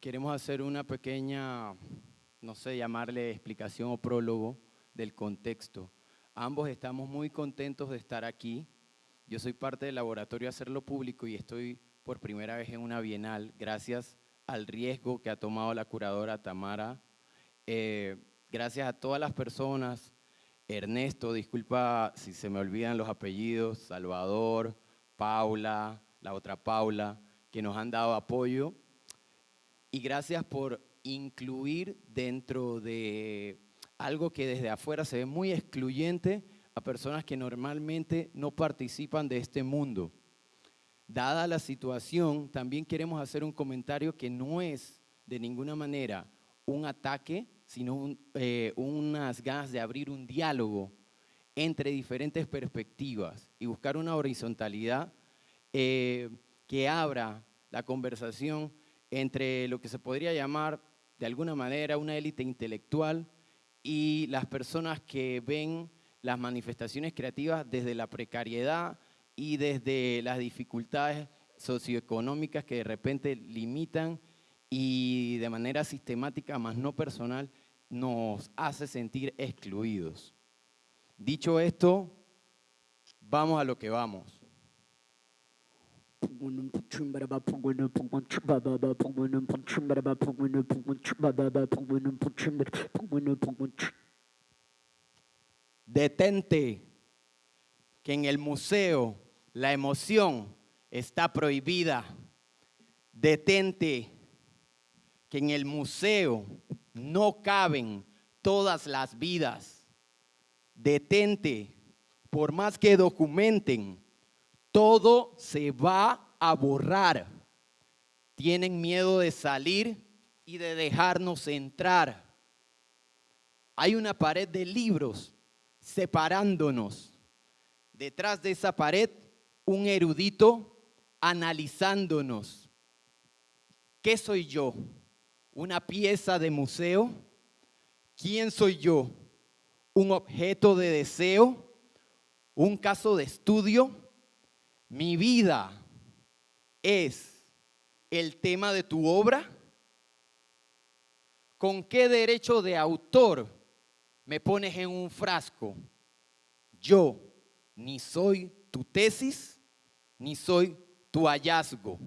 queremos hacer una pequeña, no sé, llamarle explicación o prólogo del contexto. Ambos estamos muy contentos de estar aquí. Yo soy parte del laboratorio Hacerlo Público y estoy por primera vez en una bienal, gracias al riesgo que ha tomado la curadora Tamara. Eh, gracias a todas las personas, Ernesto, disculpa si se me olvidan los apellidos, Salvador, Paula, la otra Paula, que nos han dado apoyo. Y gracias por incluir dentro de algo que desde afuera se ve muy excluyente a personas que normalmente no participan de este mundo. Dada la situación, también queremos hacer un comentario que no es de ninguna manera un ataque, sino eh, unas ganas de abrir un diálogo entre diferentes perspectivas y buscar una horizontalidad eh, que abra la conversación entre lo que se podría llamar de alguna manera una élite intelectual y las personas que ven las manifestaciones creativas desde la precariedad, y desde las dificultades socioeconómicas que de repente limitan y de manera sistemática, más no personal, nos hace sentir excluidos. Dicho esto, vamos a lo que vamos. Detente que en el museo la emoción está prohibida. Detente que en el museo no caben todas las vidas. Detente, por más que documenten, todo se va a borrar. Tienen miedo de salir y de dejarnos entrar. Hay una pared de libros separándonos. Detrás de esa pared un erudito analizándonos. ¿Qué soy yo? ¿Una pieza de museo? ¿Quién soy yo? ¿Un objeto de deseo? ¿Un caso de estudio? Mi vida es el tema de tu obra. ¿Con qué derecho de autor me pones en un frasco? Yo ni soy tu tesis, ni soy tu hallazgo.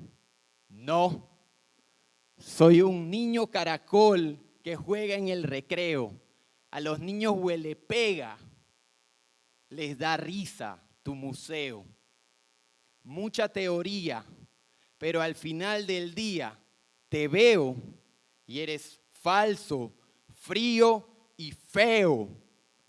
No, soy un niño caracol que juega en el recreo. A los niños huele pega, les da risa tu museo. Mucha teoría, pero al final del día te veo y eres falso, frío y feo.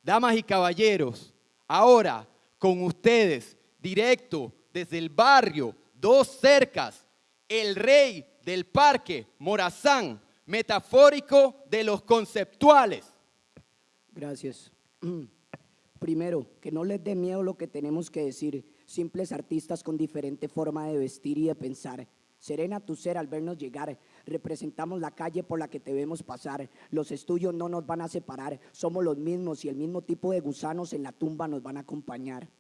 Damas y caballeros, ahora con ustedes, directo desde el barrio Dos Cercas, el rey del parque Morazán, metafórico de los conceptuales. Gracias. Primero, que no les dé miedo lo que tenemos que decir, simples artistas con diferente forma de vestir y de pensar. Serena tu ser al vernos llegar, representamos la calle por la que te vemos pasar, los estudios no nos van a separar, somos los mismos y el mismo tipo de gusanos en la tumba nos van a acompañar.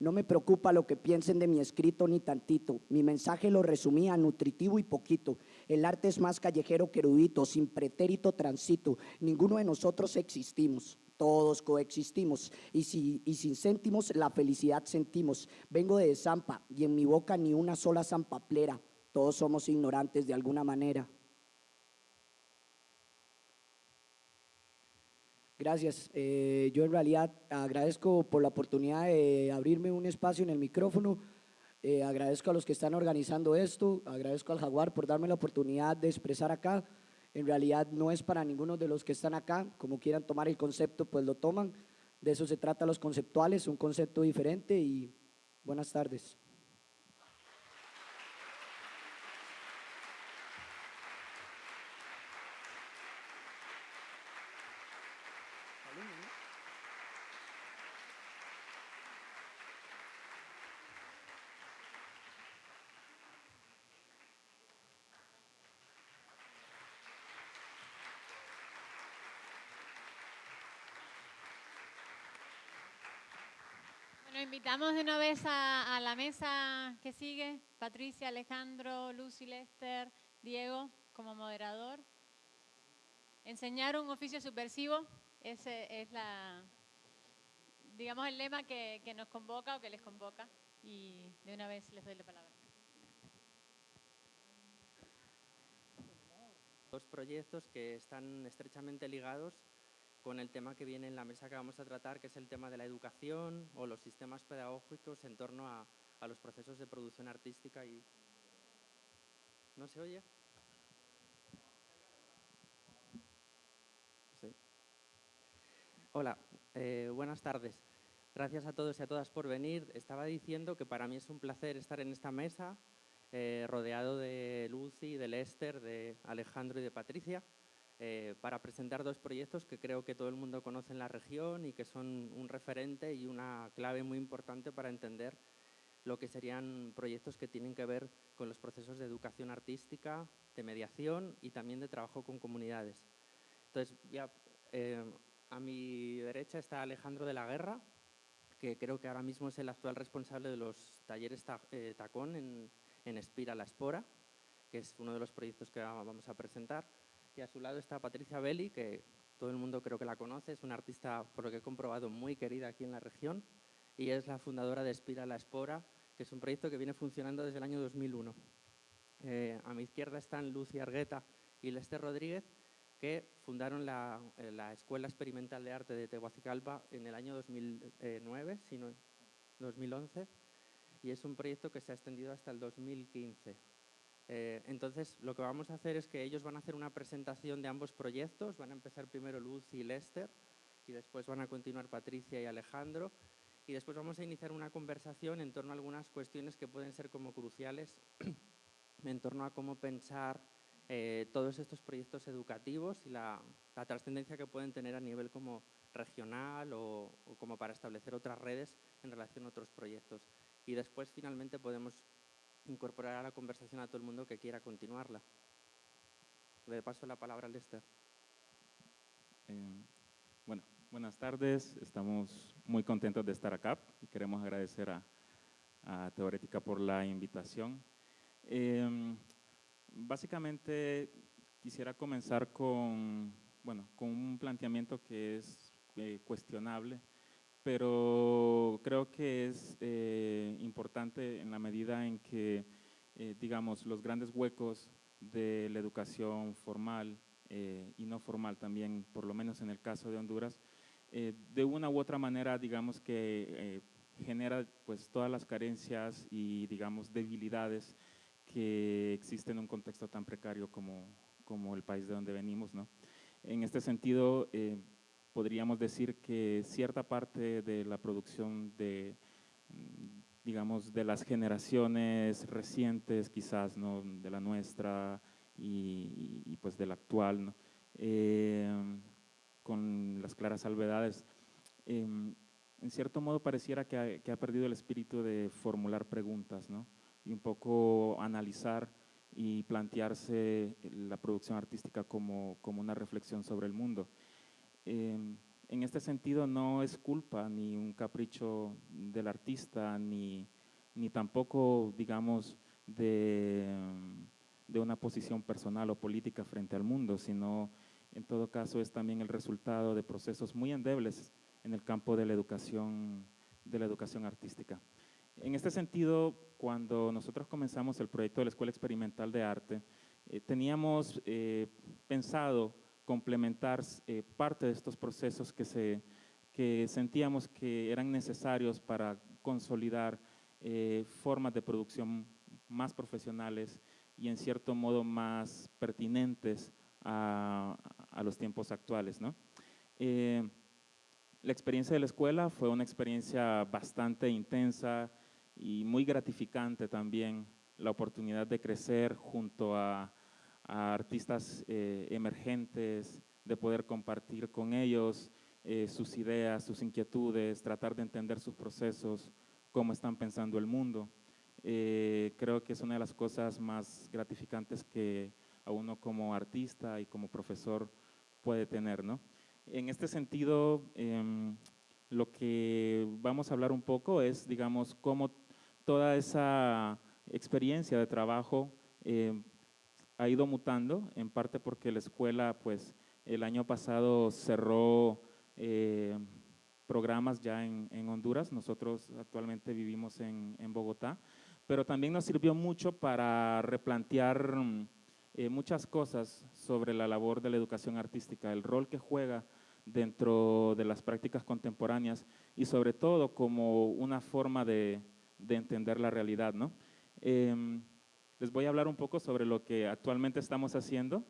No me preocupa lo que piensen de mi escrito ni tantito. Mi mensaje lo resumía nutritivo y poquito. El arte es más callejero que erudito, sin pretérito transito. Ninguno de nosotros existimos. Todos coexistimos y, si, y sin céntimos la felicidad sentimos. Vengo de Zampa y en mi boca ni una sola zampaplera. Todos somos ignorantes de alguna manera. Gracias. Eh, yo en realidad agradezco por la oportunidad de abrirme un espacio en el micrófono. Eh, agradezco a los que están organizando esto. Agradezco al Jaguar por darme la oportunidad de expresar acá. En realidad no es para ninguno de los que están acá. Como quieran tomar el concepto, pues lo toman. De eso se trata los conceptuales, un concepto diferente y buenas tardes. Invitamos de una vez a, a la mesa que sigue, Patricia, Alejandro, Lucy, Lester, Diego, como moderador. Enseñar un oficio subversivo, ese es la, digamos, el lema que, que nos convoca o que les convoca. Y de una vez les doy la palabra. dos proyectos que están estrechamente ligados con el tema que viene en la mesa que vamos a tratar, que es el tema de la educación o los sistemas pedagógicos en torno a, a los procesos de producción artística y... ¿No se oye? Hola, eh, buenas tardes. Gracias a todos y a todas por venir. Estaba diciendo que para mí es un placer estar en esta mesa, eh, rodeado de Lucy, de Lester, de Alejandro y de Patricia, eh, para presentar dos proyectos que creo que todo el mundo conoce en la región y que son un referente y una clave muy importante para entender lo que serían proyectos que tienen que ver con los procesos de educación artística, de mediación y también de trabajo con comunidades. Entonces, ya, eh, a mi derecha está Alejandro de la Guerra, que creo que ahora mismo es el actual responsable de los talleres ta eh, Tacón en, en Espira la Espora, que es uno de los proyectos que vamos a presentar. Y a su lado está Patricia Belli, que todo el mundo creo que la conoce, es una artista, por lo que he comprobado, muy querida aquí en la región, y es la fundadora de Espira la Espora, que es un proyecto que viene funcionando desde el año 2001. Eh, a mi izquierda están Lucy Argueta y Lester Rodríguez, que fundaron la, eh, la, Escuela Experimental de Arte de Tegucigalpa en el año 2009, sino 2011, y es un proyecto que se ha extendido hasta el 2015. Eh, entonces, lo que vamos a hacer es que ellos van a hacer una presentación de ambos proyectos, van a empezar primero Lucy y Lester, y después van a continuar Patricia y Alejandro, y después vamos a iniciar una conversación en torno a algunas cuestiones que pueden ser como cruciales en torno a cómo pensar eh, todos estos proyectos educativos y la, la, trascendencia que pueden tener a nivel como regional o, o, como para establecer otras redes en relación a otros proyectos. Y después, finalmente, podemos incorporar a la conversación a todo el mundo que quiera continuarla. Le paso la palabra a Lester. Eh, bueno, buenas tardes. Estamos muy contentos de estar acá queremos agradecer a, a Teorética por la invitación. Eh, básicamente quisiera comenzar con, bueno, con un planteamiento que es eh, cuestionable, pero creo que es eh, importante en la medida en que, eh, digamos, los grandes huecos de la educación formal eh, y no formal también, por lo menos en el caso de Honduras, de una u otra manera, digamos que genera pues todas las carencias y, digamos, debilidades que existen en un contexto tan precario como, como el país de donde venimos, ¿no? En este sentido, podríamos decir que cierta parte de la producción de, digamos, de las generaciones recientes, quizás, ¿no? de la nuestra y, y pues de actual, eh, con las claras salvedades, eh, en cierto modo pareciera que ha, que ha, perdido el espíritu de formular preguntas, ¿no? y un poco analizar y plantearse la producción artística como, como una reflexión sobre el mundo. Eh, en este sentido no es culpa ni un capricho del artista, ni, ni tampoco, digamos, de, de, una posición personal o política frente al mundo, sino en todo caso es también el resultado de procesos muy endebles en el campo de la educación, de la educación artística. En este sentido, cuando nosotros comenzamos el proyecto de la Escuela Experimental de Arte, eh, teníamos eh, pensado complementar eh, parte de estos procesos que, se, que sentíamos que eran necesarios para consolidar eh, formas de producción más profesionales y en cierto modo más pertinentes a, a los tiempos actuales. ¿no? Eh, la experiencia de la escuela fue una experiencia bastante intensa y muy gratificante también, la oportunidad de crecer junto a a artistas eh, emergentes, de poder compartir con ellos eh, sus ideas, sus inquietudes, tratar de entender sus procesos, cómo están pensando el mundo. Eh, creo que es una de las cosas más gratificantes que a uno como artista y como profesor puede tener. ¿no? En este sentido, eh, lo que vamos a hablar un poco es, digamos, cómo toda esa experiencia de trabajo eh, ha ido mutando, en parte porque la escuela, pues, el año pasado cerró eh, programas ya en, Honduras, nosotros actualmente vivimos en, Bogotá, pero también nos sirvió mucho para replantear eh, muchas cosas sobre la labor de la educación artística, el rol que juega dentro de las prácticas contemporáneas y sobre todo como una forma de, entender la realidad. ¿no? Em, les voy a hablar un poco sobre lo que actualmente estamos haciendo.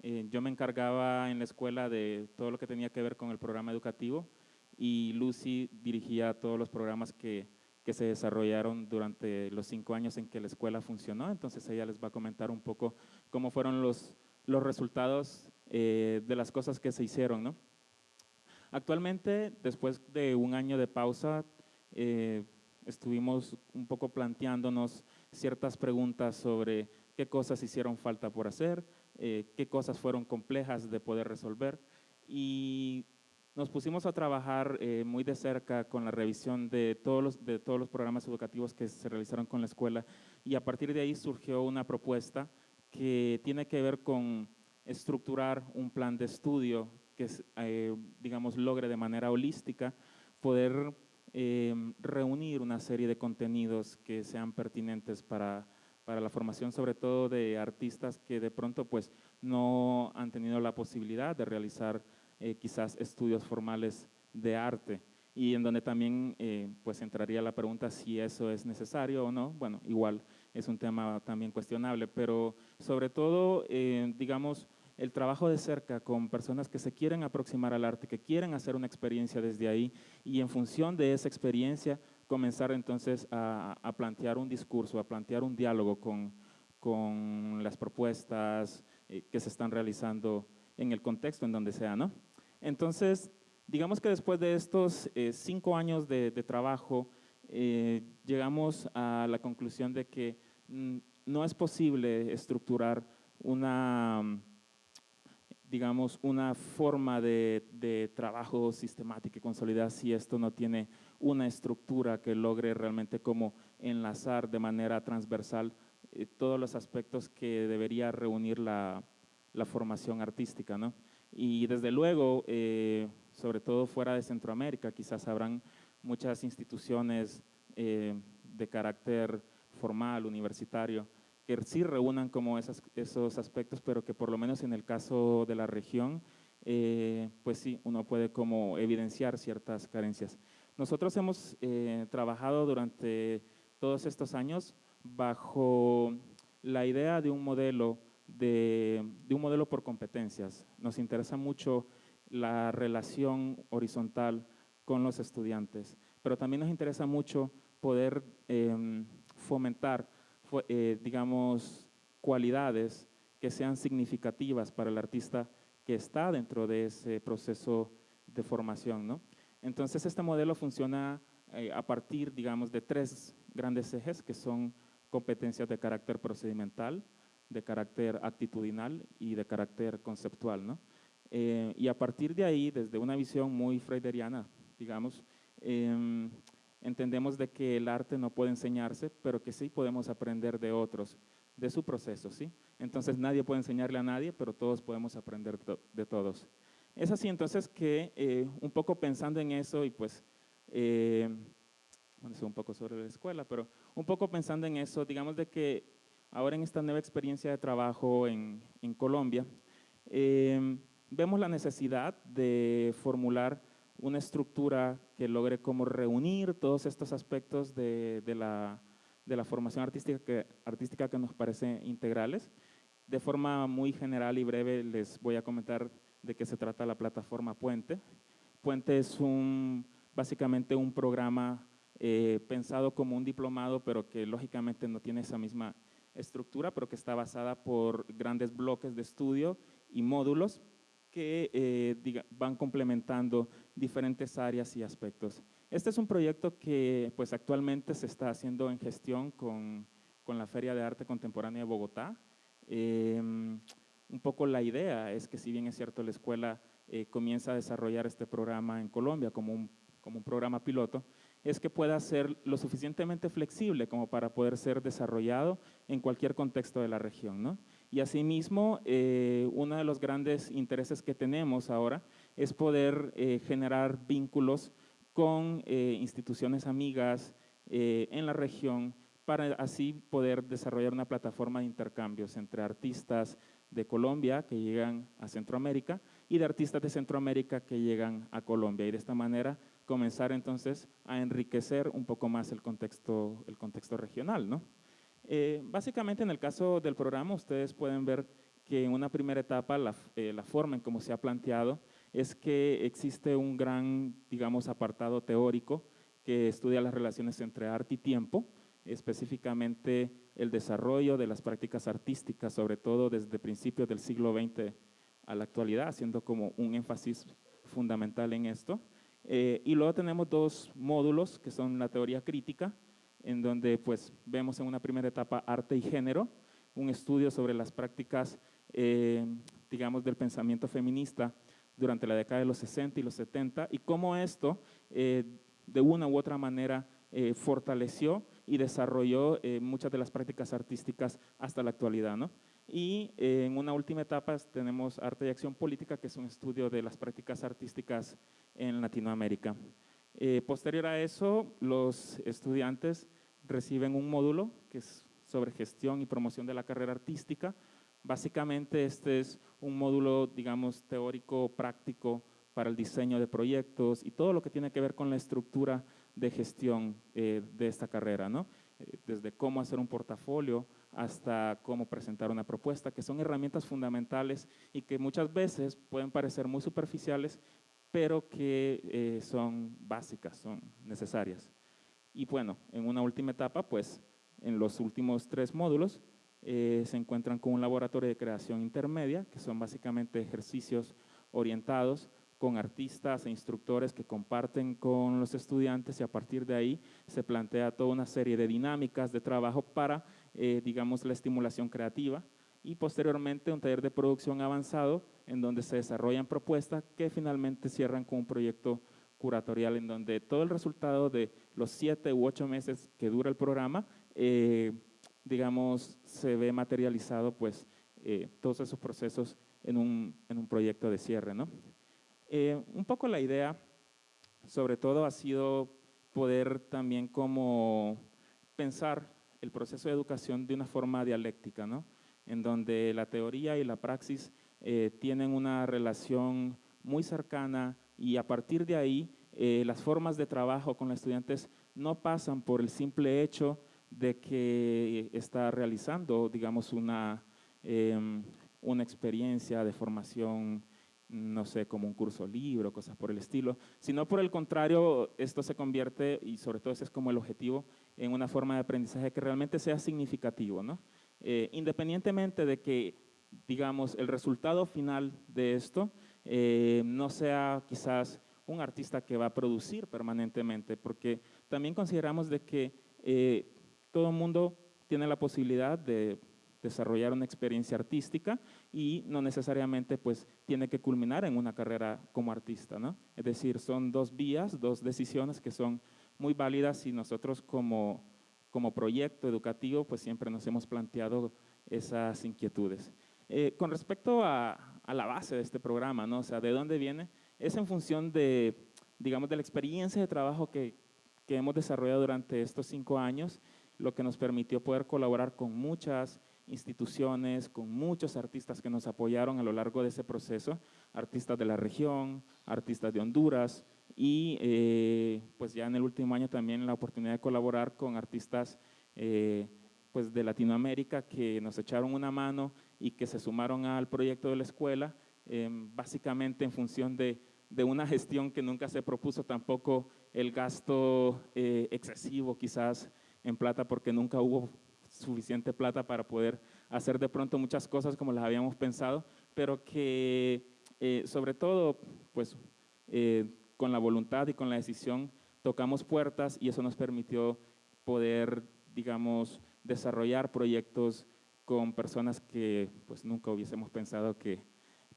Eh, yo me encargaba en la escuela de todo lo que tenía que ver con el programa educativo y Lucy dirigía todos los programas que, se desarrollaron durante los cinco años en que la escuela funcionó. Entonces ella les va a comentar un poco cómo fueron los, los resultados eh, de las cosas que se hicieron. ¿no? Actualmente, después de un año de pausa, eh, estuvimos un poco planteándonos ciertas preguntas sobre qué cosas hicieron falta por hacer, eh, qué cosas fueron complejas de poder resolver. Y nos pusimos a trabajar eh, muy de cerca con la revisión de todos, los, de todos los programas educativos que se realizaron con la escuela. Y a partir de ahí surgió una propuesta que tiene que ver con estructurar un plan de estudio que, eh, digamos, logre de manera holística poder eh, reunir una serie de contenidos que sean pertinentes para, para la formación, sobre todo de artistas que de pronto pues no han tenido la posibilidad de realizar eh, quizás estudios formales de arte y en donde también pues entraría la pregunta si eso es necesario o no. Bueno, igual es un tema también cuestionable, pero sobre todo, digamos, el trabajo de cerca con personas que se quieren aproximar al arte, que quieren hacer una experiencia desde ahí y en función de esa experiencia comenzar entonces a, plantear un discurso, a plantear un diálogo con, con las propuestas eh, que se están realizando en el contexto en donde sea, ¿no? Entonces, digamos que después de estos eh, cinco años de, trabajo, eh, llegamos a la conclusión de que mm, no es posible estructurar una digamos, una forma de, trabajo sistemática y consolidada si esto no tiene una estructura que logre realmente como enlazar de manera transversal eh, todos los aspectos que debería reunir la, formación artística. ¿no? Y desde luego, eh, sobre todo fuera de Centroamérica, quizás habrán muchas instituciones eh, de carácter formal, universitario, que sí reúnan como esos aspectos, pero que por lo menos en el caso de la región, eh, pues sí, uno puede como evidenciar ciertas carencias. Nosotros hemos eh, trabajado durante todos estos años bajo la idea de un modelo de, de, un modelo por competencias. Nos interesa mucho la relación horizontal con los estudiantes, pero también nos interesa mucho poder em, fomentar eh, digamos, cualidades que sean significativas para el artista que está dentro de ese proceso de formación. ¿no? Entonces, este modelo funciona eh, a partir, digamos, de tres grandes ejes que son competencias de carácter procedimental, de carácter actitudinal y de carácter conceptual. ¿no? Eh, y a partir de ahí, desde una visión muy freuderiana, digamos, em, entendemos de que el arte no puede enseñarse, pero que sí podemos aprender de otros, de su proceso, ¿sí? Entonces nadie puede enseñarle a nadie, pero todos podemos aprender de todos. Es así entonces que eh, un poco pensando en eso y pues, eh, bueno, un poco sobre la escuela, pero un poco pensando en eso, digamos de que ahora en esta nueva experiencia de trabajo en, Colombia, eh, vemos la necesidad de formular una estructura que logre como reunir todos estos aspectos de, la, formación artística que, artística que nos parece integrales. De forma muy general y breve les voy a comentar de qué se trata la plataforma Puente. Puente es un, básicamente un programa eh, pensado como un diplomado, pero que lógicamente no tiene esa misma estructura, pero que está basada por grandes bloques de estudio y módulos que eh, van complementando diferentes áreas y aspectos. Este es un proyecto que pues, actualmente se está haciendo en gestión con, con la Feria de Arte Contemporánea de Bogotá. Em, un poco la idea es que si bien es cierto la escuela eh, comienza a desarrollar este programa en Colombia como un, como un programa piloto, es que pueda ser lo suficientemente flexible como para poder ser desarrollado en cualquier contexto de la región. ¿no? Y asimismo, eh, uno de los grandes intereses que tenemos ahora es poder eh, generar vínculos con eh, instituciones amigas en la región para así poder desarrollar una plataforma de intercambios entre artistas de Colombia que llegan a Centroamérica y de artistas de Centroamérica que llegan a Colombia. Y de esta manera comenzar entonces a enriquecer un poco más el contexto, el contexto regional. ¿no? Eh, básicamente en el caso del programa ustedes pueden ver que en una primera etapa la, eh, la, forma en cómo se ha planteado es que existe un gran, digamos, apartado teórico que estudia las relaciones entre arte y tiempo, específicamente el desarrollo de las prácticas artísticas, sobre todo desde principios del siglo XX a la actualidad, haciendo como un énfasis fundamental en esto. Eh, y luego tenemos dos módulos que son la teoría crítica, en donde pues vemos en una primera etapa arte y género, un estudio sobre las prácticas, eh, digamos, del pensamiento feminista durante la década de los 60 y los 70 y cómo esto eh, de una u otra manera fortaleció y desarrolló muchas de las prácticas artísticas hasta la actualidad. ¿no? Y en una última etapa tenemos Arte y Acción Política, que es un estudio de las prácticas artísticas en Latinoamérica. Eh, posterior a eso, los estudiantes reciben un módulo que es sobre gestión y promoción de la carrera artística. Básicamente este es un módulo, digamos, teórico, práctico para el diseño de proyectos y todo lo que tiene que ver con la estructura de gestión eh, de esta carrera, ¿no? Eh, desde cómo hacer un portafolio hasta cómo presentar una propuesta, que son herramientas fundamentales y que muchas veces pueden parecer muy superficiales, pero que eh, son básicas, son necesarias. Y bueno, en una última etapa, pues en los últimos tres módulos eh, se encuentran con un laboratorio de creación intermedia, que son básicamente ejercicios orientados con artistas e instructores que comparten con los estudiantes y a partir de ahí se plantea toda una serie de dinámicas de trabajo para, eh, digamos, la estimulación creativa y posteriormente un taller de producción avanzado en donde se desarrollan propuestas que finalmente cierran con un proyecto curatorial en donde todo el resultado de los siete u ocho meses que dura el programa, eh, digamos, se ve materializado pues eh, todos esos procesos en un, en un proyecto de cierre, ¿no? Eh, un poco la idea, sobre todo, ha sido poder también como pensar el proceso de educación de una forma dialéctica, ¿no? en donde la teoría y la praxis eh, tienen una relación muy cercana y a partir de ahí eh, las formas de trabajo con los estudiantes no pasan por el simple hecho de que está realizando, digamos, una, em, una experiencia de formación no sé, como un curso libro, cosas por el estilo, sino por el contrario, esto se convierte, y sobre todo ese es como el objetivo, en una forma de aprendizaje que realmente sea significativo, ¿no? Eh, independientemente de que, digamos, el resultado final de esto eh, no sea quizás un artista que va a producir permanentemente, porque también consideramos de que eh, todo mundo tiene la posibilidad de desarrollar una experiencia artística y no necesariamente pues tiene que culminar en una carrera como artista, ¿no? Es decir, son dos vías, dos decisiones que son muy válidas y nosotros como, como proyecto educativo pues siempre nos hemos planteado esas inquietudes. Eh, con respecto a, a, la base de este programa, ¿no? O sea, ¿de dónde viene? Es en función de, digamos, de la experiencia de trabajo que, que hemos desarrollado durante estos cinco años, lo que nos permitió poder colaborar con muchas instituciones, con muchos artistas que nos apoyaron a lo largo de ese proceso, artistas de la región, artistas de Honduras y eh, pues ya en el último año también la oportunidad de colaborar con artistas eh, pues de Latinoamérica que nos echaron una mano y que se sumaron al proyecto de la escuela, em, básicamente en función de, de, una gestión que nunca se propuso tampoco el gasto eh, excesivo quizás en plata porque nunca hubo suficiente plata para poder hacer de pronto muchas cosas como las habíamos pensado, pero que eh, sobre todo, pues eh, con la voluntad y con la decisión tocamos puertas y eso nos permitió poder, digamos, desarrollar proyectos con personas que pues nunca hubiésemos pensado que,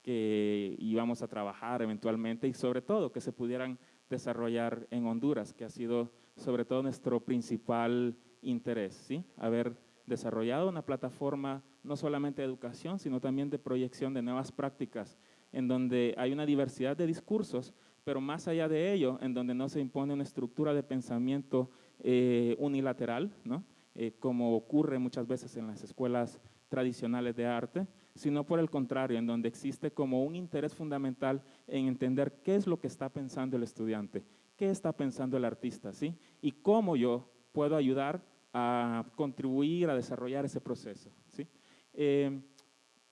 que íbamos a trabajar eventualmente y sobre todo que se pudieran desarrollar en Honduras, que ha sido sobre todo nuestro principal interés, ¿sí? haber desarrollado una plataforma no solamente de educación, sino también de proyección de nuevas prácticas, en donde hay una diversidad de discursos, pero más allá de ello, en donde no se impone una estructura de pensamiento eh, unilateral, ¿no? Eh, como ocurre muchas veces en las escuelas tradicionales de arte, sino por el contrario, en donde existe como un interés fundamental en entender qué es lo que está pensando el estudiante, qué está pensando el artista, ¿sí? Y cómo yo puedo ayudar a contribuir a desarrollar ese proceso, ¿sí? Eh,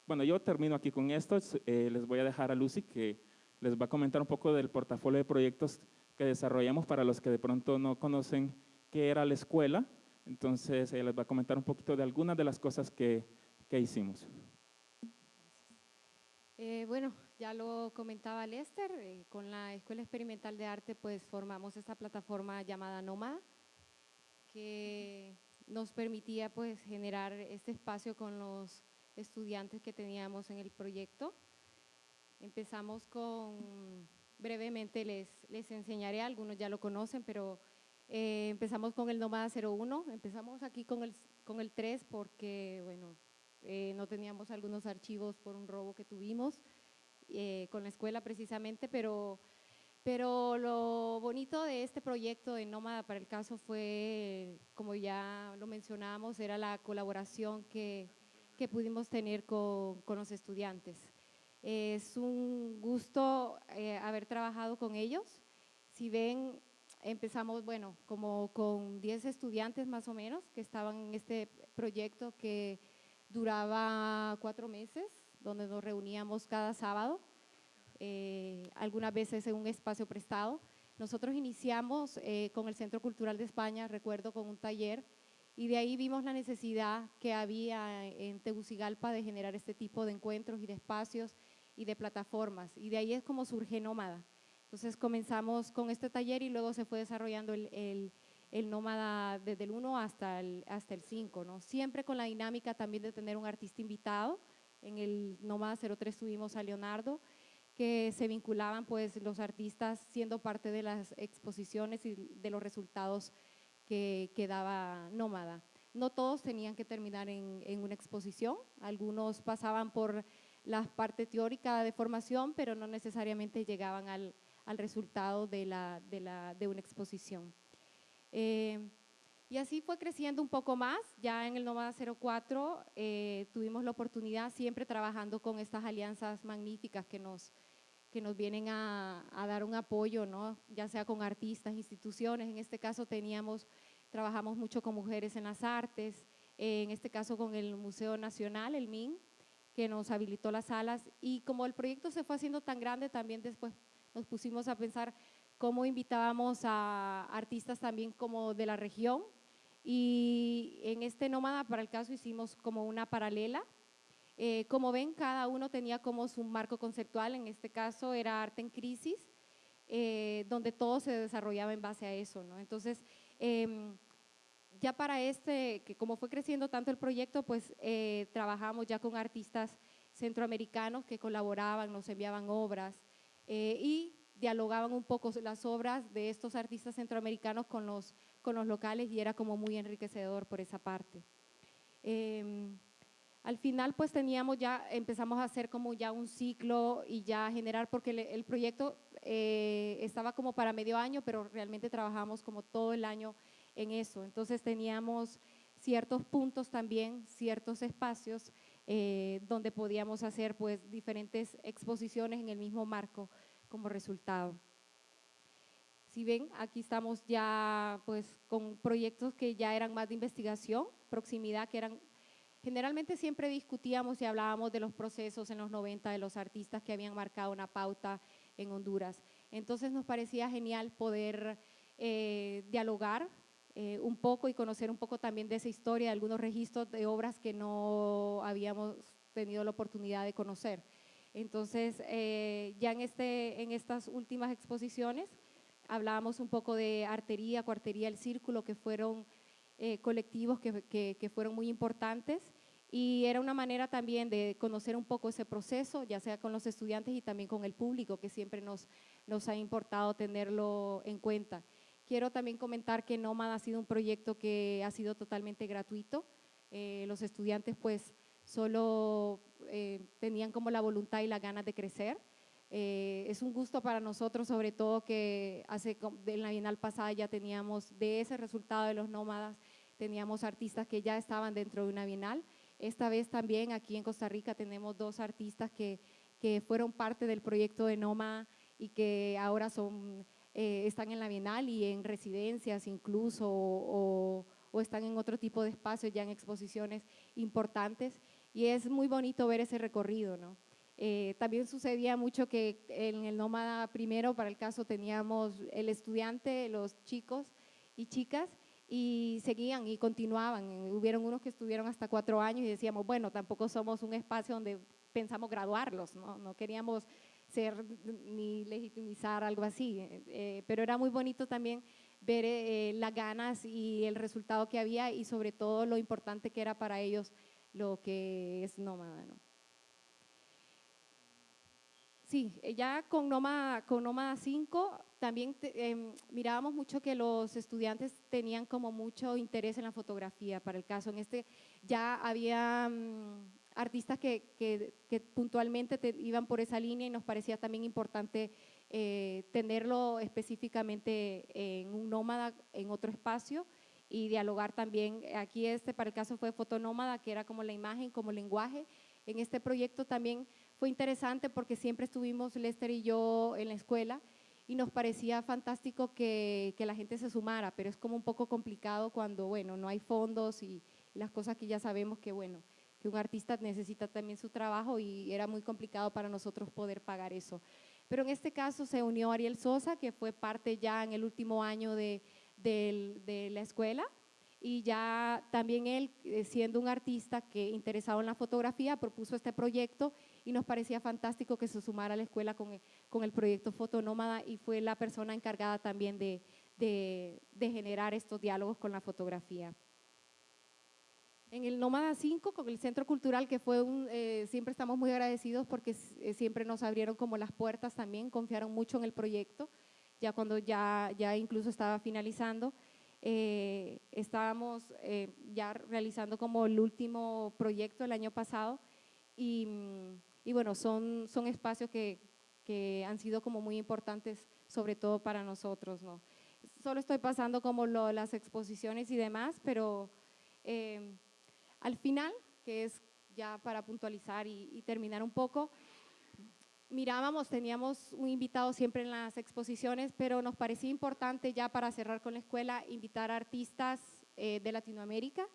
bueno, yo termino aquí con esto, eh, les voy a dejar a Lucy que les va a comentar un poco del portafolio de proyectos que desarrollamos para los que de pronto no conocen qué era la escuela, entonces ella les va a comentar un poquito de algunas de las cosas que, que hicimos. Eh, bueno, ya lo comentaba Lester, eh, con la Escuela Experimental de Arte pues formamos esta plataforma llamada Nómada, que nos permitía pues generar este espacio con los estudiantes que teníamos en el proyecto. Empezamos con, brevemente les, les enseñaré, algunos ya lo conocen, pero eh, empezamos con el Nómada 01, empezamos aquí con el, con el 3 porque, bueno, eh, no teníamos algunos archivos por un robo que tuvimos eh, con la escuela precisamente, pero, pero lo bonito de este proyecto de Nómada para el caso fue, como ya lo mencionábamos, era la colaboración que, que pudimos tener con, con los estudiantes. Es un gusto haber trabajado con ellos. Si ven, empezamos, bueno, como con 10 estudiantes más o menos que estaban en este proyecto que duraba cuatro meses, donde nos reuníamos cada sábado, eh, algunas veces en un espacio prestado. Nosotros iniciamos eh, con el Centro Cultural de España, recuerdo, con un taller, y de ahí vimos la necesidad que había en Tegucigalpa de generar este tipo de encuentros y de espacios y de plataformas, y de ahí es como surge Nómada. Entonces comenzamos con este taller y luego se fue desarrollando el, el, nómada desde el 1 hasta el, hasta el 5, ¿no? Siempre con la dinámica también de tener un artista invitado. En el nómada 03 tuvimos a Leonardo, que se vinculaban pues los artistas siendo parte de las exposiciones y de los resultados que, que daba Nómada. No todos tenían que terminar en, en una exposición, algunos pasaban por la parte teórica de formación, pero no necesariamente llegaban al, al resultado de, la, de, la, de una exposición. Eh, y así fue creciendo un poco más, ya en el Nómada 04 eh, tuvimos la oportunidad, siempre trabajando con estas alianzas magníficas que nos, que nos vienen a, a, dar un apoyo, ¿no? ya sea con artistas, instituciones, en este caso teníamos, trabajamos mucho con mujeres en las artes, eh, en este caso con el Museo Nacional, el MIN, que nos habilitó las salas y como el proyecto se fue haciendo tan grande, también después nos pusimos a pensar cómo invitábamos a artistas también como de la región y en este nómada para el caso hicimos como una paralela. Eh, como ven, cada uno tenía como su marco conceptual, en este caso era arte en crisis, eh, donde todo se desarrollaba en base a eso. ¿no? Entonces, eh, ya para este, que como fue creciendo tanto el proyecto, pues eh, trabajamos ya con artistas centroamericanos que colaboraban, nos enviaban obras, eh, y dialogaban un poco las obras de estos artistas centroamericanos con los, con los locales y era como muy enriquecedor por esa parte. Em, al final pues teníamos ya, empezamos a hacer como ya un ciclo y ya generar, porque el, proyecto eh, estaba como para medio año, pero realmente trabajamos como todo el año en eso. Entonces teníamos ciertos puntos también, ciertos espacios eh, donde podíamos hacer pues diferentes exposiciones en el mismo marco como resultado. Si ven, aquí estamos ya pues con proyectos que ya eran más de investigación, proximidad, que eran, generalmente siempre discutíamos y hablábamos de los procesos en los 90 de los artistas que habían marcado una pauta en Honduras. Entonces nos parecía genial poder eh, dialogar eh, un poco y conocer un poco también de esa historia, algunos registros de obras que no habíamos tenido la oportunidad de conocer. Entonces, eh, ya en, este, en estas últimas exposiciones hablábamos un poco de artería, cuartería, el círculo, que fueron eh, colectivos que, que, fueron muy importantes y era una manera también de conocer un poco ese proceso, ya sea con los estudiantes y también con el público, que siempre nos, nos ha importado tenerlo en cuenta. Quiero también comentar que Nómada ha sido un proyecto que ha sido totalmente gratuito. Eh, los estudiantes pues solo eh, tenían como la voluntad y las ganas de crecer. Eh, es un gusto para nosotros, sobre todo que hace, en la Bienal pasada ya teníamos de ese resultado de los nómadas, teníamos artistas que ya estaban dentro de una Bienal. Esta vez también aquí en Costa Rica tenemos dos artistas que, que fueron parte del proyecto de Noma y que ahora son, eh, están en la Bienal y en residencias incluso o, están en otro tipo de espacios ya en exposiciones importantes y es muy bonito ver ese recorrido, ¿no? Eh, también sucedía mucho que en el Nómada primero, para el caso, teníamos el estudiante, los chicos y chicas, y seguían y continuaban. Hubieron unos que estuvieron hasta cuatro años y decíamos, bueno, tampoco somos un espacio donde pensamos graduarlos, no, no queríamos ser ni legitimizar algo así, eh, pero era muy bonito también ver eh, las ganas y el resultado que había y sobre todo lo importante que era para ellos lo que es nómada. ¿no? Sí, eh, ya con Nómada, con Nómada 5 también em, mirábamos mucho que los estudiantes tenían como mucho interés en la fotografía. Para el caso, en este ya había mm, artistas que, que, puntualmente iban por esa línea y nos parecía también importante eh, tenerlo específicamente en un nómada, en otro espacio y dialogar también. Aquí este para el caso fue fotonómada, que era como la imagen, como lenguaje. En este proyecto también fue interesante porque siempre estuvimos Lester y yo en la escuela y nos parecía fantástico que, que, la gente se sumara, pero es como un poco complicado cuando, bueno, no hay fondos y, las cosas que ya sabemos que, bueno, que un artista necesita también su trabajo y era muy complicado para nosotros poder pagar eso. Pero en este caso se unió Ariel Sosa, que fue parte ya en el último año de, de, la escuela, y ya también él, eh, siendo un artista que interesado en la fotografía, propuso este proyecto y nos parecía fantástico que se sumara a la escuela con el, con el proyecto Fotonómada y fue la persona encargada también de, de, generar estos diálogos con la fotografía. En el Nómada 5, con el Centro Cultural, que fue un, eh, siempre estamos muy agradecidos porque eh, siempre nos abrieron como las puertas también, confiaron mucho en el proyecto, ya cuando ya, ya incluso estaba finalizando. Eh, estábamos eh, ya realizando como el último proyecto el año pasado y, y bueno, son, son espacios que, que, han sido como muy importantes, sobre todo para nosotros. ¿no? Solo estoy pasando como lo, las exposiciones y demás, pero eh, al final, que es ya para puntualizar y, y terminar un poco, mirábamos, teníamos un invitado siempre en las exposiciones, pero nos parecía importante ya para cerrar con la escuela invitar a artistas eh, de Latinoamérica,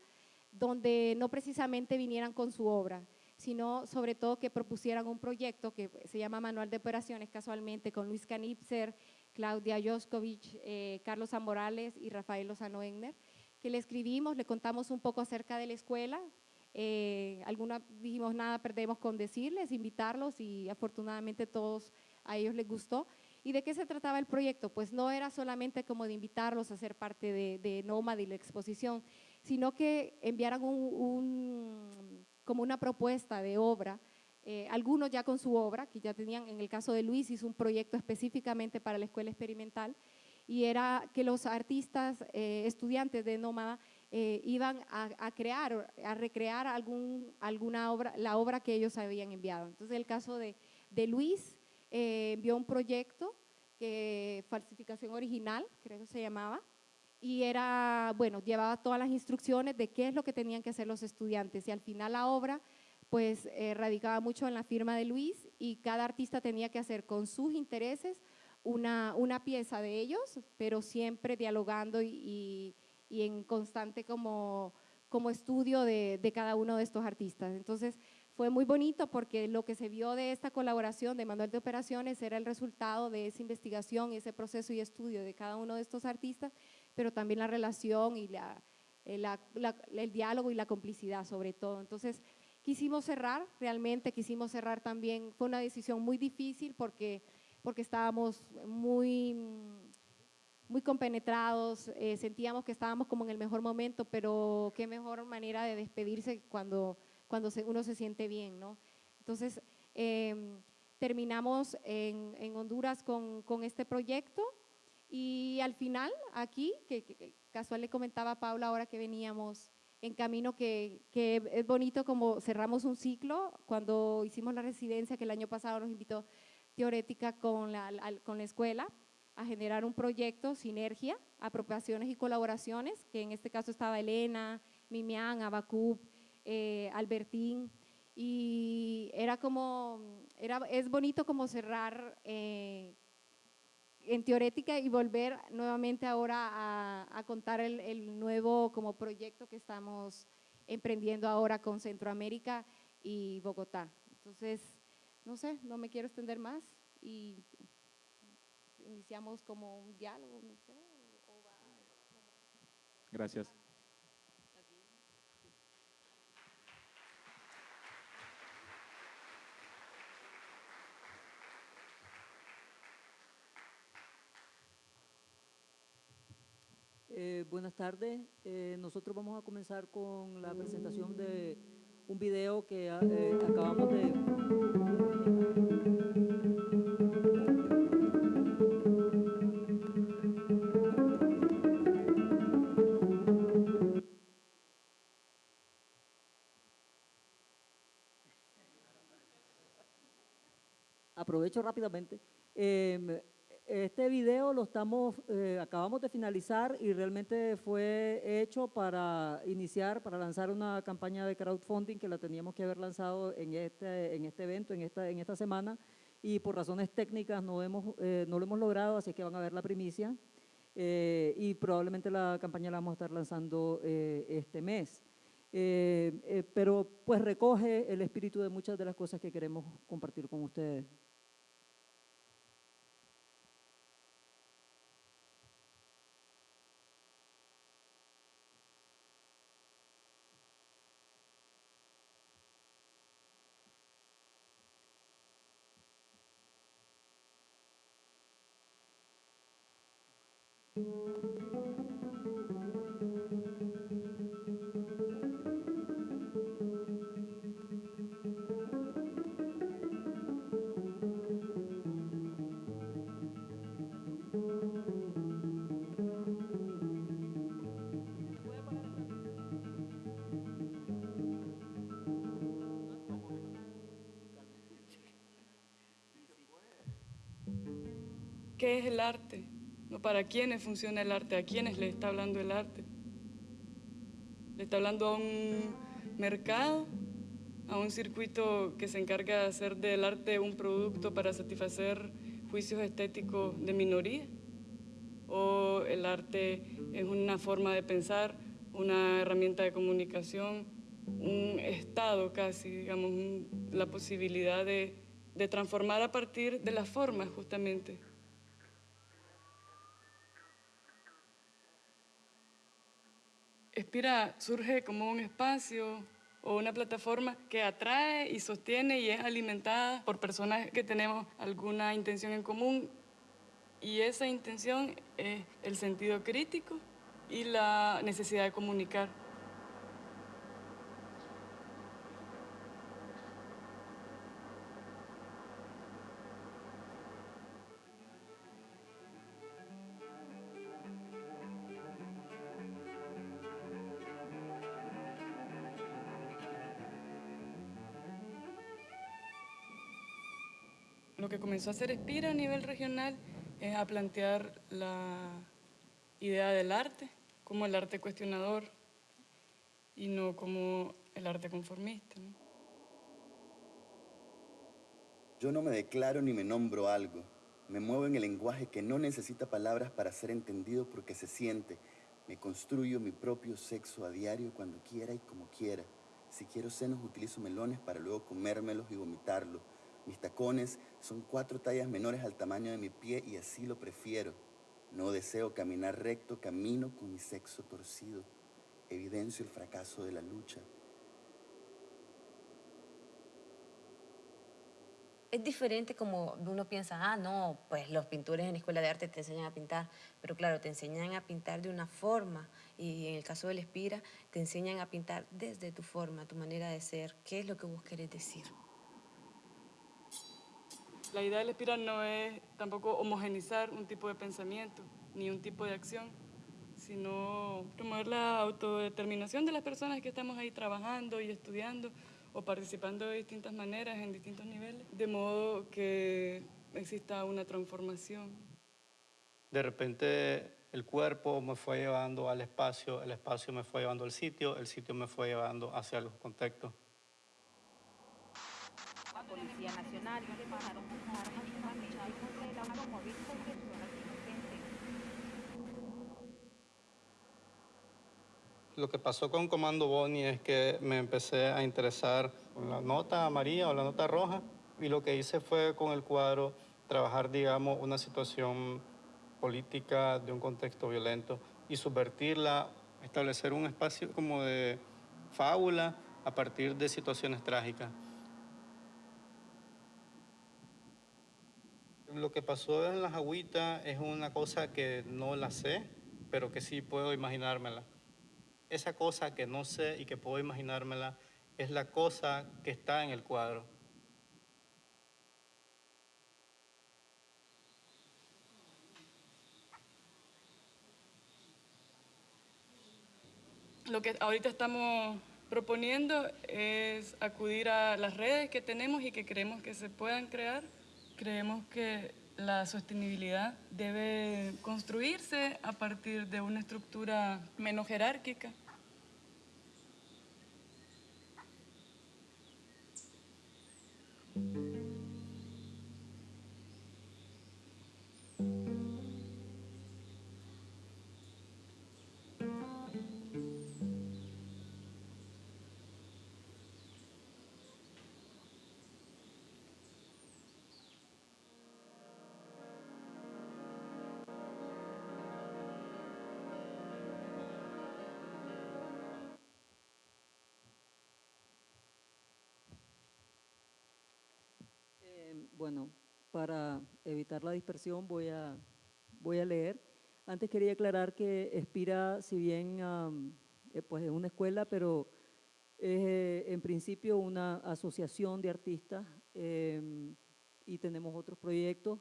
donde no precisamente vinieran con su obra, sino sobre todo que propusieran un proyecto que se llama Manual de Operaciones, casualmente con Luis Canipser, Claudia Joskovich, eh, Carlos Zamorales y Rafael Lozano Egner, que le escribimos, le contamos un poco acerca de la escuela, eh, alguna dijimos nada perdemos con decirles, invitarlos y afortunadamente todos a ellos les gustó. ¿Y de qué se trataba el proyecto? Pues no era solamente como de invitarlos a ser parte de, de Nomad y la exposición, sino que enviaran un, como una propuesta de obra, eh, algunos ya con su obra, que ya tenían, en el caso de Luis hizo un proyecto específicamente para la escuela experimental, y era que los artistas, eh, estudiantes de Nómada, eh, iban a, crear, a recrear algún, alguna obra, la obra que ellos habían enviado. Entonces, el caso de, de Luis eh, envió un proyecto, que falsificación original, creo que se llamaba, y era, bueno, llevaba todas las instrucciones de qué es lo que tenían que hacer los estudiantes. Y al final la obra, pues, eh, radicaba mucho en la firma de Luis y cada artista tenía que hacer con sus intereses una, una pieza de ellos, pero siempre dialogando y y en constante como, como estudio de, de, cada uno de estos artistas. Entonces, fue muy bonito porque lo que se vio de esta colaboración de Manuel de Operaciones era el resultado de esa investigación, ese proceso y estudio de cada uno de estos artistas, pero también la relación y la, eh, la, el diálogo y la complicidad sobre todo. Entonces, quisimos cerrar, realmente quisimos cerrar también, fue una decisión muy difícil porque, porque estábamos muy muy compenetrados, eh, sentíamos que estábamos como en el mejor momento, pero qué mejor manera de despedirse cuando, cuando uno se siente bien, ¿no? Entonces, em, terminamos en, Honduras con, este proyecto y al final aquí, que, casual le comentaba a Paula ahora que veníamos en camino, que, es bonito como cerramos un ciclo cuando hicimos la residencia que el año pasado nos invitó Teorética con la, con la escuela a generar un proyecto, sinergia, apropiaciones y colaboraciones, que en este caso estaba Elena, Mimián, Abacub, eh, Albertín, y era como, era, es bonito como cerrar eh, en teorética y volver nuevamente ahora a, contar el, el, nuevo como proyecto que estamos emprendiendo ahora con Centroamérica y Bogotá. Entonces, no sé, no me quiero extender más y iniciamos como un diálogo, no sé. Gracias. Eh, buenas tardes. Eh, nosotros vamos a comenzar con la presentación de un video que eh, acabamos de... aprovecho rápidamente. Em, este video lo estamos, eh, acabamos de finalizar y realmente fue hecho para iniciar, para lanzar una campaña de crowdfunding que la teníamos que haber lanzado en este, en este evento, en esta, en esta semana, y por razones técnicas no, hemos, eh, no lo hemos logrado, así que van a ver la primicia. Eh, y probablemente la campaña la vamos a estar lanzando este mes. pero pues recoge el espíritu de muchas de las cosas que queremos compartir con ustedes. ¿Para quiénes funciona el arte? ¿A quiénes le está hablando el arte? ¿Le está hablando a un mercado? ¿A un circuito que se encarga de hacer del arte un producto para satisfacer juicios estéticos de minoría? ¿O el arte es una forma de pensar, una herramienta de comunicación, un estado casi, digamos, la posibilidad de, de transformar a partir de las formas justamente? Espira surge como un espacio o una plataforma que atrae y sostiene y es alimentada por personas que tenemos alguna intención en común y esa intención es el sentido crítico y la necesidad de comunicar. Que comenzó a hacer Espira a nivel regional es a plantear la idea del arte como el arte cuestionador y no como el arte conformista. Yo no me declaro ni me nombro algo. Me muevo en el lenguaje que no necesita palabras para ser entendido porque se siente. Me construyo mi propio sexo a diario cuando quiera y como quiera. Si quiero senos utilizo melones para luego comérmelos y vomitarlos. Mis tacones son cuatro tallas menores al tamaño de mi pie y así lo prefiero. No deseo caminar recto, camino con mi sexo torcido. Evidencio el fracaso de la lucha. es diferente como uno piensa, ah, no, pues los pintores en escuela de arte te enseñan a pintar, pero claro, te enseñan a pintar de una forma y en el caso del Espira te enseñan a pintar desde tu forma, tu manera de ser, qué es lo que vos querés decir. La idea del Espira no es tampoco homogenizar un tipo de pensamiento ni un tipo de acción, sino promover la autodeterminación de las personas que estamos ahí trabajando y estudiando o participando de distintas maneras en distintos niveles, de modo que exista una transformación. De repente el cuerpo me fue llevando al espacio, el espacio me fue llevando al sitio, el sitio me fue llevando hacia los contextos. La Policía Nacional Lo que pasó con Comando Boni es que me empecé a interesar con la nota amarilla o la nota roja y lo que hice fue con el cuadro trabajar, digamos, una situación política de un contexto violento y subvertirla, establecer un espacio como de fábula a partir de situaciones trágicas. Lo que pasó en las agüitas es una cosa que no la sé, pero que sí puedo imaginármela esa cosa que no sé y que puedo imaginármela es la cosa que está en el cuadro. Lo que ahorita estamos proponiendo es acudir a las redes que tenemos y que creemos que se puedan crear. Creemos que la sostenibilidad debe construirse a partir de una estructura menos jerárquica Bueno, para evitar la dispersión voy a, leer. Antes quería aclarar que Espira, si bien eh, pues es una escuela, pero es eh, en principio una asociación de artistas em, y tenemos otros proyectos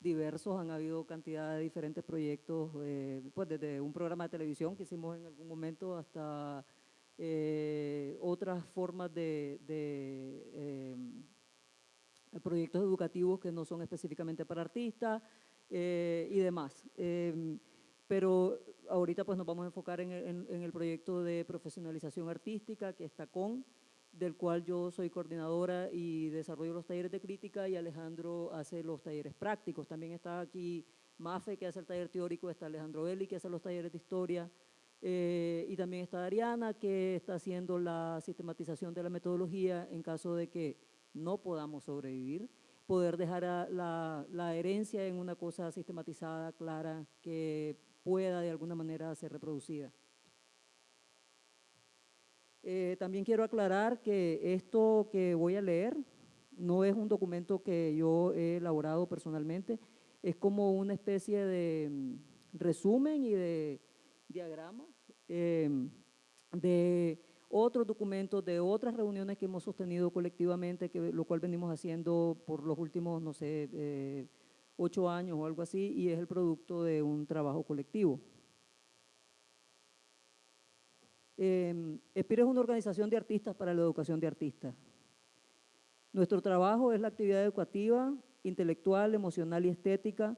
diversos, han habido cantidad de diferentes proyectos, eh, pues desde un programa de televisión que hicimos en algún momento hasta otras formas de, de em, proyectos educativos que no son específicamente para artistas eh, y demás. Em, pero ahorita pues nos vamos a enfocar en, el proyecto de profesionalización artística que está con, del cual yo soy coordinadora y desarrollo los talleres de crítica y Alejandro hace los talleres prácticos. También está aquí Mafe que hace el taller teórico, está Alejandro Eli que hace los talleres de historia eh, y también está Ariana que está haciendo la sistematización de la metodología en caso de que no podamos sobrevivir, poder dejar la, herencia en una cosa sistematizada, clara, que pueda de alguna manera ser reproducida. Eh, también quiero aclarar que esto que voy a leer no es un documento que yo he elaborado personalmente, es como una especie de mm, resumen y de diagrama eh, de otros documentos de otras reuniones que hemos sostenido colectivamente, que, lo cual venimos haciendo por los últimos, no sé, eh, ocho años o algo así, y es el producto de un trabajo colectivo. Eh, es una organización de artistas para la educación de artistas. Nuestro trabajo es la actividad educativa, intelectual, emocional y estética.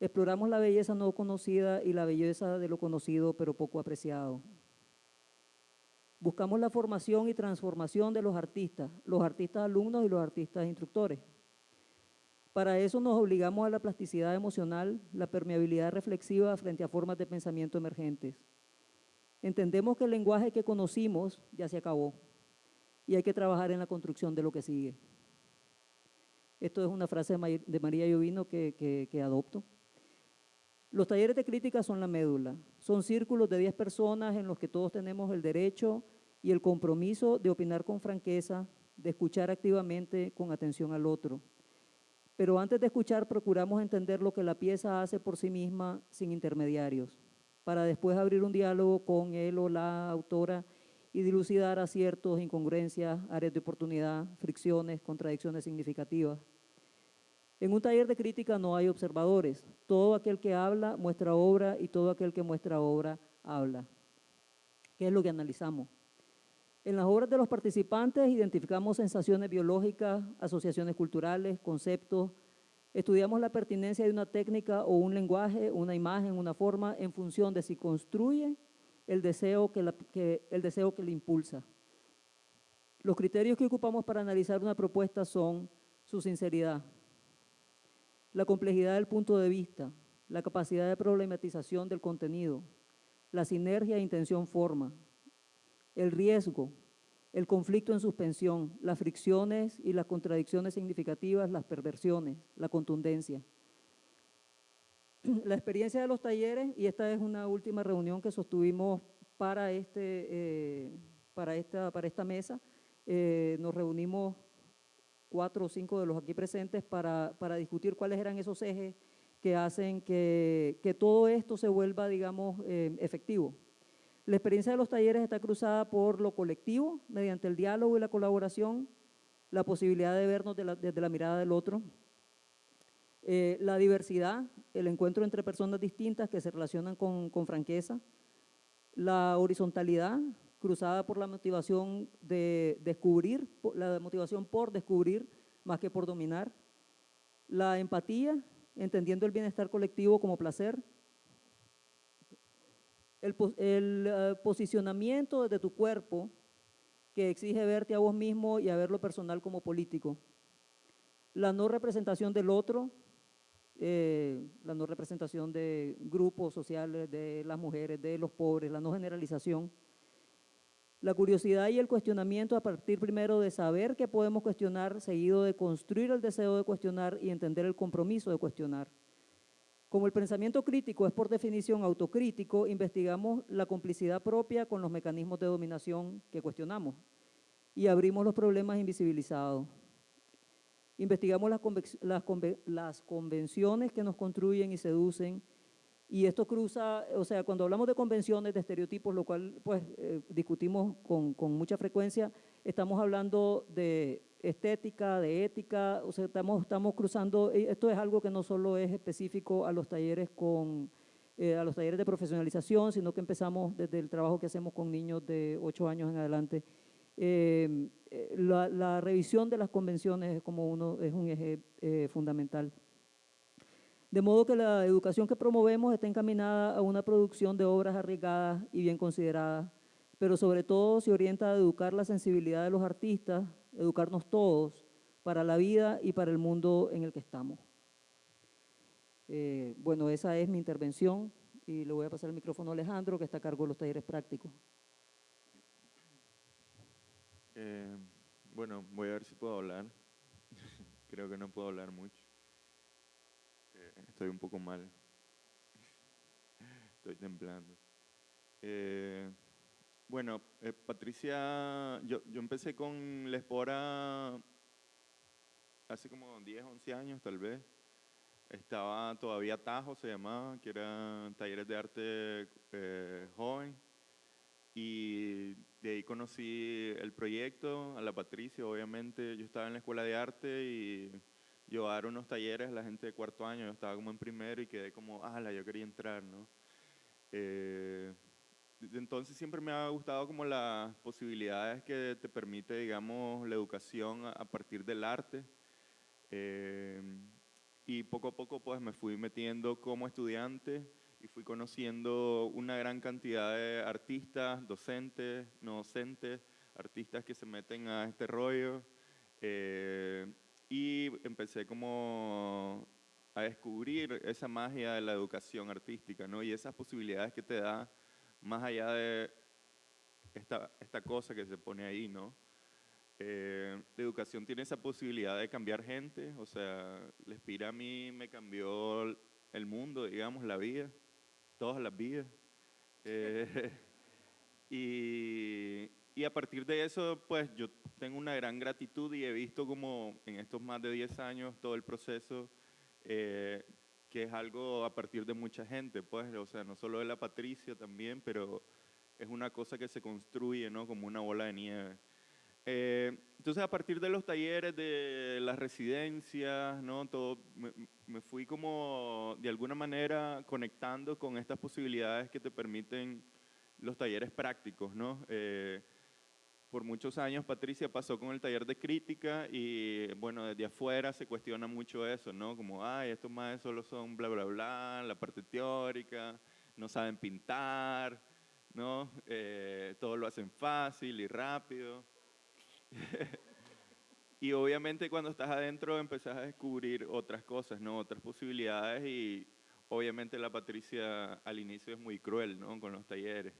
Exploramos la belleza no conocida y la belleza de lo conocido pero poco apreciado. Buscamos la formación y transformación de los artistas, los artistas alumnos y los artistas instructores. Para eso nos obligamos a la plasticidad emocional, la permeabilidad reflexiva frente a formas de pensamiento emergentes. Entendemos que el lenguaje que conocimos ya se acabó y hay que trabajar en la construcción de lo que sigue. Esto es una frase de María Llovino que, que adopto. Los talleres de crítica son la médula. Son círculos de 10 personas en los que todos tenemos el derecho y el compromiso de opinar con franqueza, de escuchar activamente con atención al otro. Pero antes de escuchar, procuramos entender lo que la pieza hace por sí misma sin intermediarios, para después abrir un diálogo con él o la autora y dilucidar aciertos, incongruencias, áreas de oportunidad, fricciones, contradicciones significativas. En un taller de crítica no hay observadores. Todo aquel que habla muestra obra y todo aquel que muestra obra habla. ¿Qué es lo que analizamos? En las obras de los participantes identificamos sensaciones biológicas, asociaciones culturales, conceptos, estudiamos la pertinencia de una técnica o un lenguaje, una imagen, una forma, en función de si construye el deseo que, el deseo que le impulsa. Los criterios que ocupamos para analizar una propuesta son su sinceridad, la complejidad del punto de vista, la capacidad de problematización del contenido, la sinergia e intención-forma, el riesgo, el conflicto en suspensión, las fricciones y las contradicciones significativas, las perversiones, la contundencia. La experiencia de los talleres, y esta es una última reunión que sostuvimos para, este, eh, para, esta, para esta mesa, eh, nos reunimos cuatro o cinco de los aquí presentes para, para discutir cuáles eran esos ejes que hacen que, que todo esto se vuelva, digamos, eh, efectivo. La experiencia de los talleres está cruzada por lo colectivo, mediante el diálogo y la colaboración, la posibilidad de vernos desde la mirada del otro, eh, la diversidad, el encuentro entre personas distintas que se relacionan con, con franqueza, la horizontalidad, cruzada por la motivación de descubrir, la motivación por descubrir más que por dominar, la empatía, entendiendo el bienestar colectivo como placer, el, eh, posicionamiento de tu cuerpo que exige verte a vos mismo y a ver lo personal como político, la no representación del otro, eh, la no representación de grupos sociales, de las mujeres, de los pobres, la no generalización, la curiosidad y el cuestionamiento a partir primero de saber que podemos cuestionar, seguido de construir el deseo de cuestionar y entender el compromiso de cuestionar. Como el pensamiento crítico es por definición autocrítico, investigamos la complicidad propia con los mecanismos de dominación que cuestionamos y abrimos los problemas invisibilizados. Investigamos las, las convenciones que nos construyen y seducen, y esto cruza, o sea, cuando hablamos de convenciones, de estereotipos, lo cual pues eh, discutimos con, mucha frecuencia, estamos hablando de estética, de ética, o sea, estamos, estamos cruzando, esto es algo que no solo es específico a los talleres con, eh, a los talleres de profesionalización, sino que empezamos desde el trabajo que hacemos con niños de 8 años en adelante. Eh, la, la, revisión de las convenciones es como uno, es un eje fundamental. De modo que la educación que promovemos está encaminada a una producción de obras arriesgadas y bien consideradas, pero sobre todo se orienta a educar la sensibilidad de los artistas, educarnos todos para la vida y para el mundo en el que estamos. Eh, bueno, esa es mi intervención y le voy a pasar el micrófono a Alejandro, que está a cargo de los talleres prácticos. Eh, bueno, voy a ver si puedo hablar. Creo que no puedo hablar mucho estoy un poco mal. Estoy temblando. Eh, bueno, eh, Patricia, yo, yo, empecé con la espora hace como 10, 11 años tal vez. Estaba todavía Tajo, se llamaba, que eran talleres de arte eh, joven. Y de ahí conocí el proyecto, a la Patricia, obviamente. Yo estaba en la escuela de arte y llevar unos talleres a la gente de cuarto año, yo estaba como en primero y quedé como, ala, yo quería entrar, ¿no? Eh, entonces siempre me ha gustado como las posibilidades que te permite, digamos, la educación a, partir del arte. Eh, y poco a poco pues me fui metiendo como estudiante y fui conociendo una gran cantidad de artistas, docentes, no docentes, artistas que se meten a este rollo. Eh, y empecé como a descubrir esa magia de la educación artística, ¿no? Y esas posibilidades que te da más allá de esta, esta cosa que se pone ahí, ¿no? Eh, la educación tiene esa posibilidad de cambiar gente, o sea, la Espira a mí me cambió el mundo, digamos, la vida, todas las vidas. Eh, y, y a partir de eso, pues yo tengo una gran gratitud y he visto como en estos más de 10 años todo el proceso, eh, que es algo a partir de mucha gente, pues, o sea, no solo de la Patricia también, pero es una cosa que se construye, ¿no? Como una bola de nieve. Eh, entonces, a partir de los talleres, de las residencias, ¿no? Todo, me, me, fui como, de alguna manera, conectando con estas posibilidades que te permiten los talleres prácticos, ¿no? Eh, por muchos años Patricia pasó con el taller de crítica y bueno, desde afuera se cuestiona mucho eso, ¿no? Como, ay, estos más solo son bla, bla, bla, la parte teórica, no saben pintar, ¿no? Eh, todo lo hacen fácil y rápido. y obviamente cuando estás adentro empezás a descubrir otras cosas, ¿no? Otras posibilidades y obviamente la Patricia al inicio es muy cruel, ¿no? Con los talleres.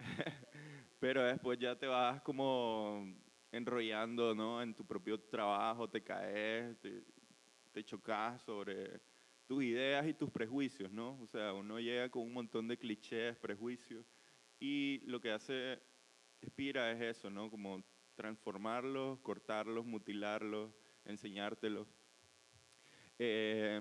pero después ya te vas como enrollando ¿no? en tu propio trabajo, te caes, te, chocas sobre tus ideas y tus prejuicios, ¿no? O sea, uno llega con un montón de clichés, prejuicios, y lo que hace Espira es eso, ¿no? Como transformarlos, cortarlos, mutilarlos, enseñártelos. Eh,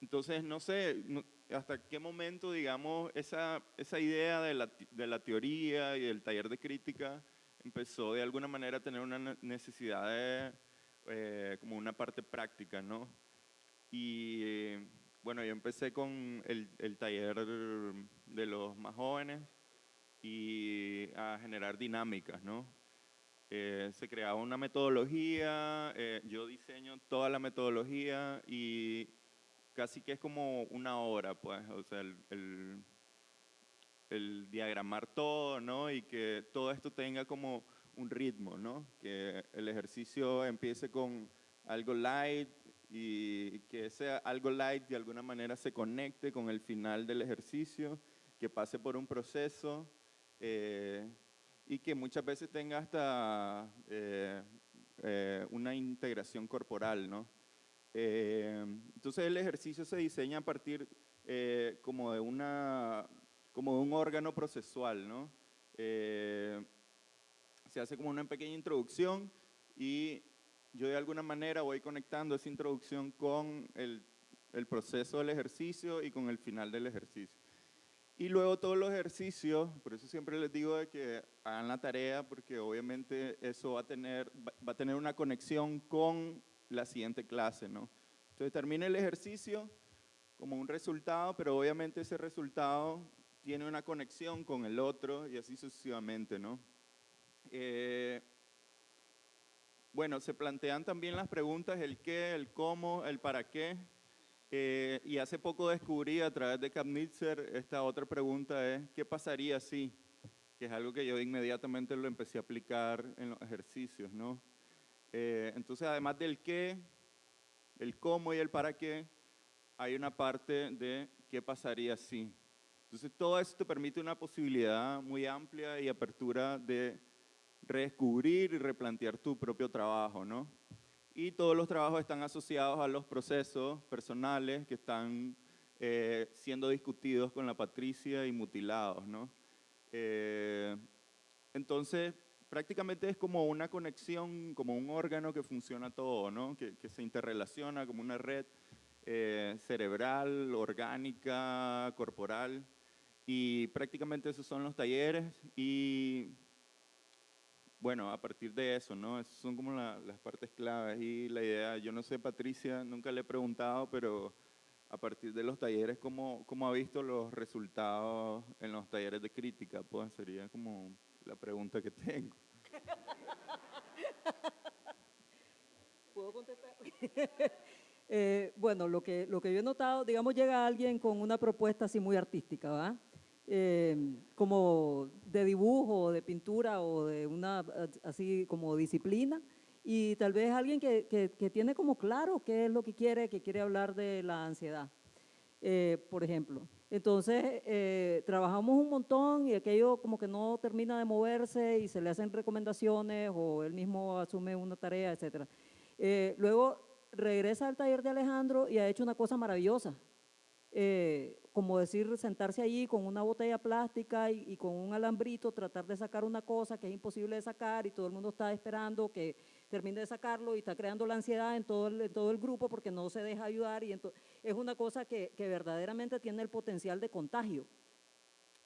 entonces, no sé, hasta qué momento, digamos, esa, esa idea de la, de la, teoría y del taller de crítica empezó de alguna manera a tener una necesidad de, eh, como una parte práctica, ¿no? Y bueno, yo empecé con el, el, taller de los más jóvenes y a generar dinámicas, ¿no? Eh, se creaba una metodología, eh, yo diseño toda la metodología y casi que es como una hora, pues, o sea, el, el, diagramar todo, ¿no? Y que todo esto tenga como un ritmo, ¿no? Que el ejercicio empiece con algo light y que ese algo light de alguna manera se conecte con el final del ejercicio, que pase por un proceso eh, y que muchas veces tenga hasta eh, eh, una integración corporal, ¿no? Eh, entonces el ejercicio se diseña a partir eh, como, de una, como de un órgano procesual, ¿no? Eh, se hace como una pequeña introducción y yo de alguna manera voy conectando esa introducción con el, el proceso del ejercicio y con el final del ejercicio. Y luego todos los ejercicios, por eso siempre les digo de que hagan la tarea, porque obviamente eso va a tener, va a tener una conexión con la siguiente clase, ¿no? Entonces termina el ejercicio como un resultado, pero obviamente ese resultado tiene una conexión con el otro y así sucesivamente, ¿no? Eh, bueno, se plantean también las preguntas, el qué, el cómo, el para qué. Eh, y hace poco descubrí a través de Kapnitzer esta otra pregunta es, ¿qué pasaría si? Que es algo que yo inmediatamente lo empecé a aplicar en los ejercicios, ¿no? Eh, entonces, además del qué, el cómo y el para qué, hay una parte de qué pasaría si. Entonces, todo esto permite una posibilidad muy amplia y apertura de redescubrir y replantear tu propio trabajo, ¿no? Y todos los trabajos están asociados a los procesos personales que están eh, siendo discutidos con la Patricia y mutilados, ¿no? Eh, entonces, prácticamente es como una conexión, como un órgano que funciona todo, ¿no? que, se interrelaciona como una red eh, cerebral, orgánica, corporal. Y prácticamente esos son los talleres y bueno, a partir de eso, ¿no? Esas son como las partes claves y la idea, yo no sé, Patricia, nunca le he preguntado, pero a partir de los talleres, ¿cómo, cómo ha visto los resultados en los talleres de crítica? Pues sería como la pregunta que tengo. ¿Puedo contestar? Eh, bueno, lo que, lo que yo he notado, digamos, llega alguien con una propuesta así muy artística, ¿va? Eh, como de dibujo, de pintura o de una así como disciplina, y tal vez alguien que, que, tiene como claro qué es lo que quiere, que quiere hablar de la ansiedad, eh, por ejemplo. Entonces, eh, trabajamos un montón y aquello como que no termina de moverse y se le hacen recomendaciones o él mismo asume una tarea, etc. Eh, luego regresa al taller de Alejandro y ha hecho una cosa maravillosa. Eh, como decir, sentarse allí con una botella plástica y, y, con un alambrito, tratar de sacar una cosa que es imposible de sacar y todo el mundo está esperando que termine de sacarlo y está creando la ansiedad en todo el, en todo el grupo porque no se deja ayudar y es una cosa que, que verdaderamente tiene el potencial de contagio.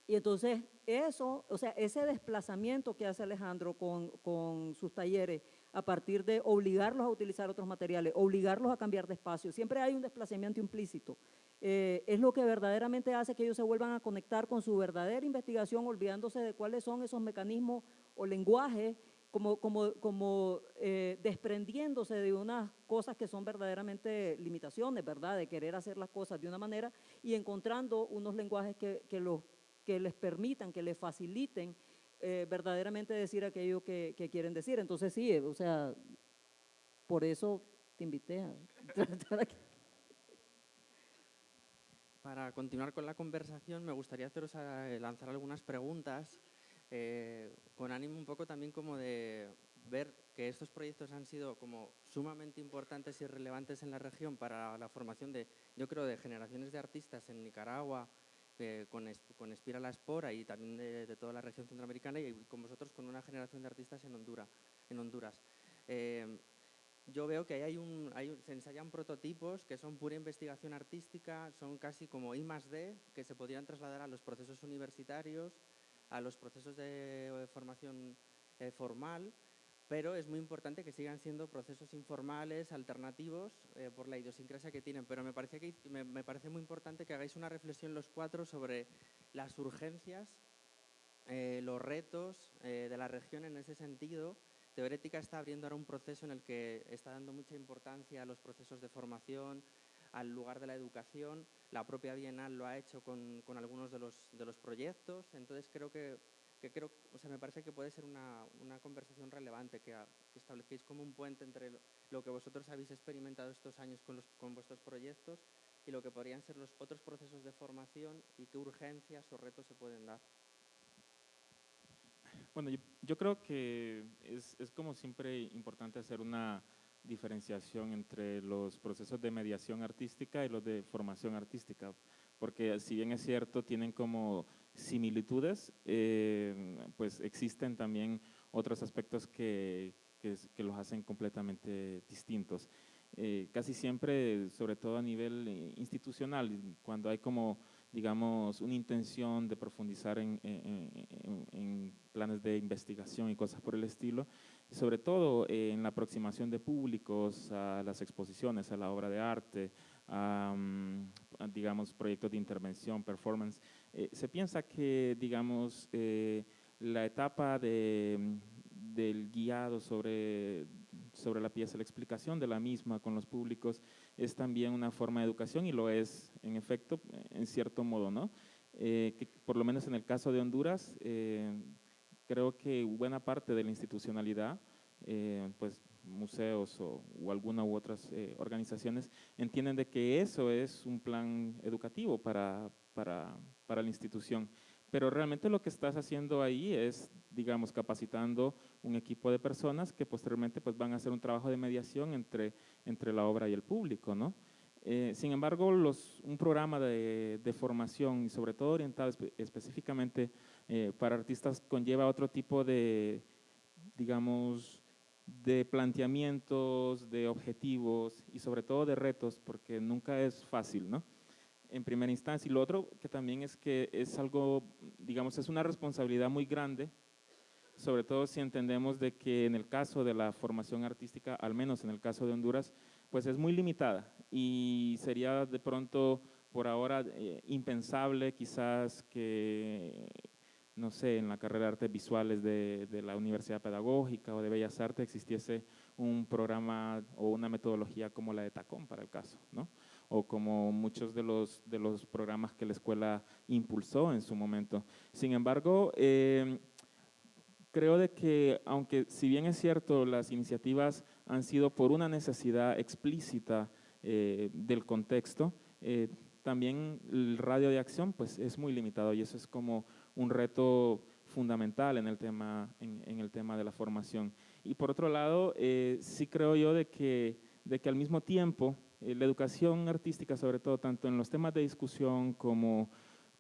Y entonces eso, o sea, ese desplazamiento que hace Alejandro con, con, sus talleres a partir de obligarlos a utilizar otros materiales, obligarlos a cambiar de espacio, siempre hay un desplazamiento implícito. Eh, es lo que verdaderamente hace que ellos se vuelvan a conectar con su verdadera investigación, olvidándose de cuáles son esos mecanismos o lenguajes, como, como, como eh, desprendiéndose de unas cosas que son verdaderamente limitaciones, ¿verdad? De querer hacer las cosas de una manera y encontrando unos lenguajes que, que los que les permitan, que les faciliten eh, verdaderamente decir aquello que, quieren decir. Entonces sí, o sea, por eso te invité a estar aquí. Para continuar con la conversación, me gustaría haceros eh, lanzar algunas preguntas eh, con ánimo un poco también como de ver que estos proyectos han sido como sumamente importantes y relevantes en la región para la formación de, yo creo, de generaciones de artistas en Nicaragua, eh, con, con Espira la Espora y también de, toda la región centroamericana y con vosotros con una generación de artistas en, Honduras. En Honduras. Eh, yo veo que hay un, hay se ensayan prototipos que son pura investigación artística, son casi como I más D, que se podrían trasladar a los procesos universitarios, a los procesos de, formación eh, formal, pero es muy importante que sigan siendo procesos informales, alternativos, eh, por la idiosincrasia que tienen. Pero me parece, que, me, parece muy importante que hagáis una reflexión los cuatro sobre las urgencias, eh, los retos eh, de la región en ese sentido. Teorética está abriendo ahora un proceso en el que está dando mucha importancia a los procesos de formación, al lugar de la educación. La propia Bienal lo ha hecho con, con algunos de los, de los proyectos. Entonces creo que que creo, o sea, me parece que puede ser una, una conversación relevante, que, que, establezcáis como un puente entre lo, que vosotros habéis experimentado estos años con, los, con vuestros proyectos y lo que podrían ser los otros procesos de formación y qué urgencias o retos se pueden dar. Bueno, yo, yo creo que es, es, como siempre importante hacer una diferenciación entre los procesos de mediación artística y los de formación artística, porque si bien es cierto, tienen como similitudes, eh, pues existen también otros aspectos que, que, los hacen completamente distintos. Eh, casi siempre, sobre todo a nivel eh, institucional, cuando hay como, digamos, una intención de profundizar en, en, planes de investigación y cosas por el estilo, sobre todo en la aproximación de públicos a las exposiciones, a la obra de arte, a, digamos, proyectos de intervención, performance, eh, se piensa que, digamos, eh, la etapa de, del guiado sobre, sobre la pieza, la explicación de la misma con los públicos es también una forma de educación y lo es, en efecto, en cierto modo, ¿no? Eh, que por lo menos en el caso de Honduras, creo que buena parte de la institucionalidad, pues museos o, o alguna u otras organizaciones entienden de que eso es un plan educativo para, para, para la institución. Pero realmente lo que estás haciendo ahí es, digamos, capacitando un equipo de personas que posteriormente pues, van a hacer un trabajo de mediación entre, entre la obra y el público, ¿no? Eh, sin embargo, los, un programa de, de, formación y sobre todo orientado específicamente eh, para artistas conlleva otro tipo de, digamos, de planteamientos, de objetivos y sobre todo de retos, porque nunca es fácil, ¿no? en primera instancia. Y lo otro que también es que es algo, digamos, es una responsabilidad muy grande, sobre todo si entendemos de que en el caso de la formación artística, al menos en el caso de Honduras, pues es muy limitada y sería de pronto por ahora eh, impensable quizás que, no sé, en la carrera de artes visuales de, la Universidad Pedagógica o de Bellas Artes existiese un programa o una metodología como la de Tacón para el caso, ¿no? o como muchos de los, de los programas que la escuela impulsó en su momento. Sin embargo, eh, creo de que, aunque si bien es cierto, las iniciativas han sido por una necesidad explícita eh, del contexto, eh, también el radio de acción pues, es muy limitado y eso es como un reto fundamental en el tema, en, en el tema de la formación. Y por otro lado, sí creo yo de que, de que al mismo tiempo eh, la educación artística, sobre todo, tanto en los temas de discusión como,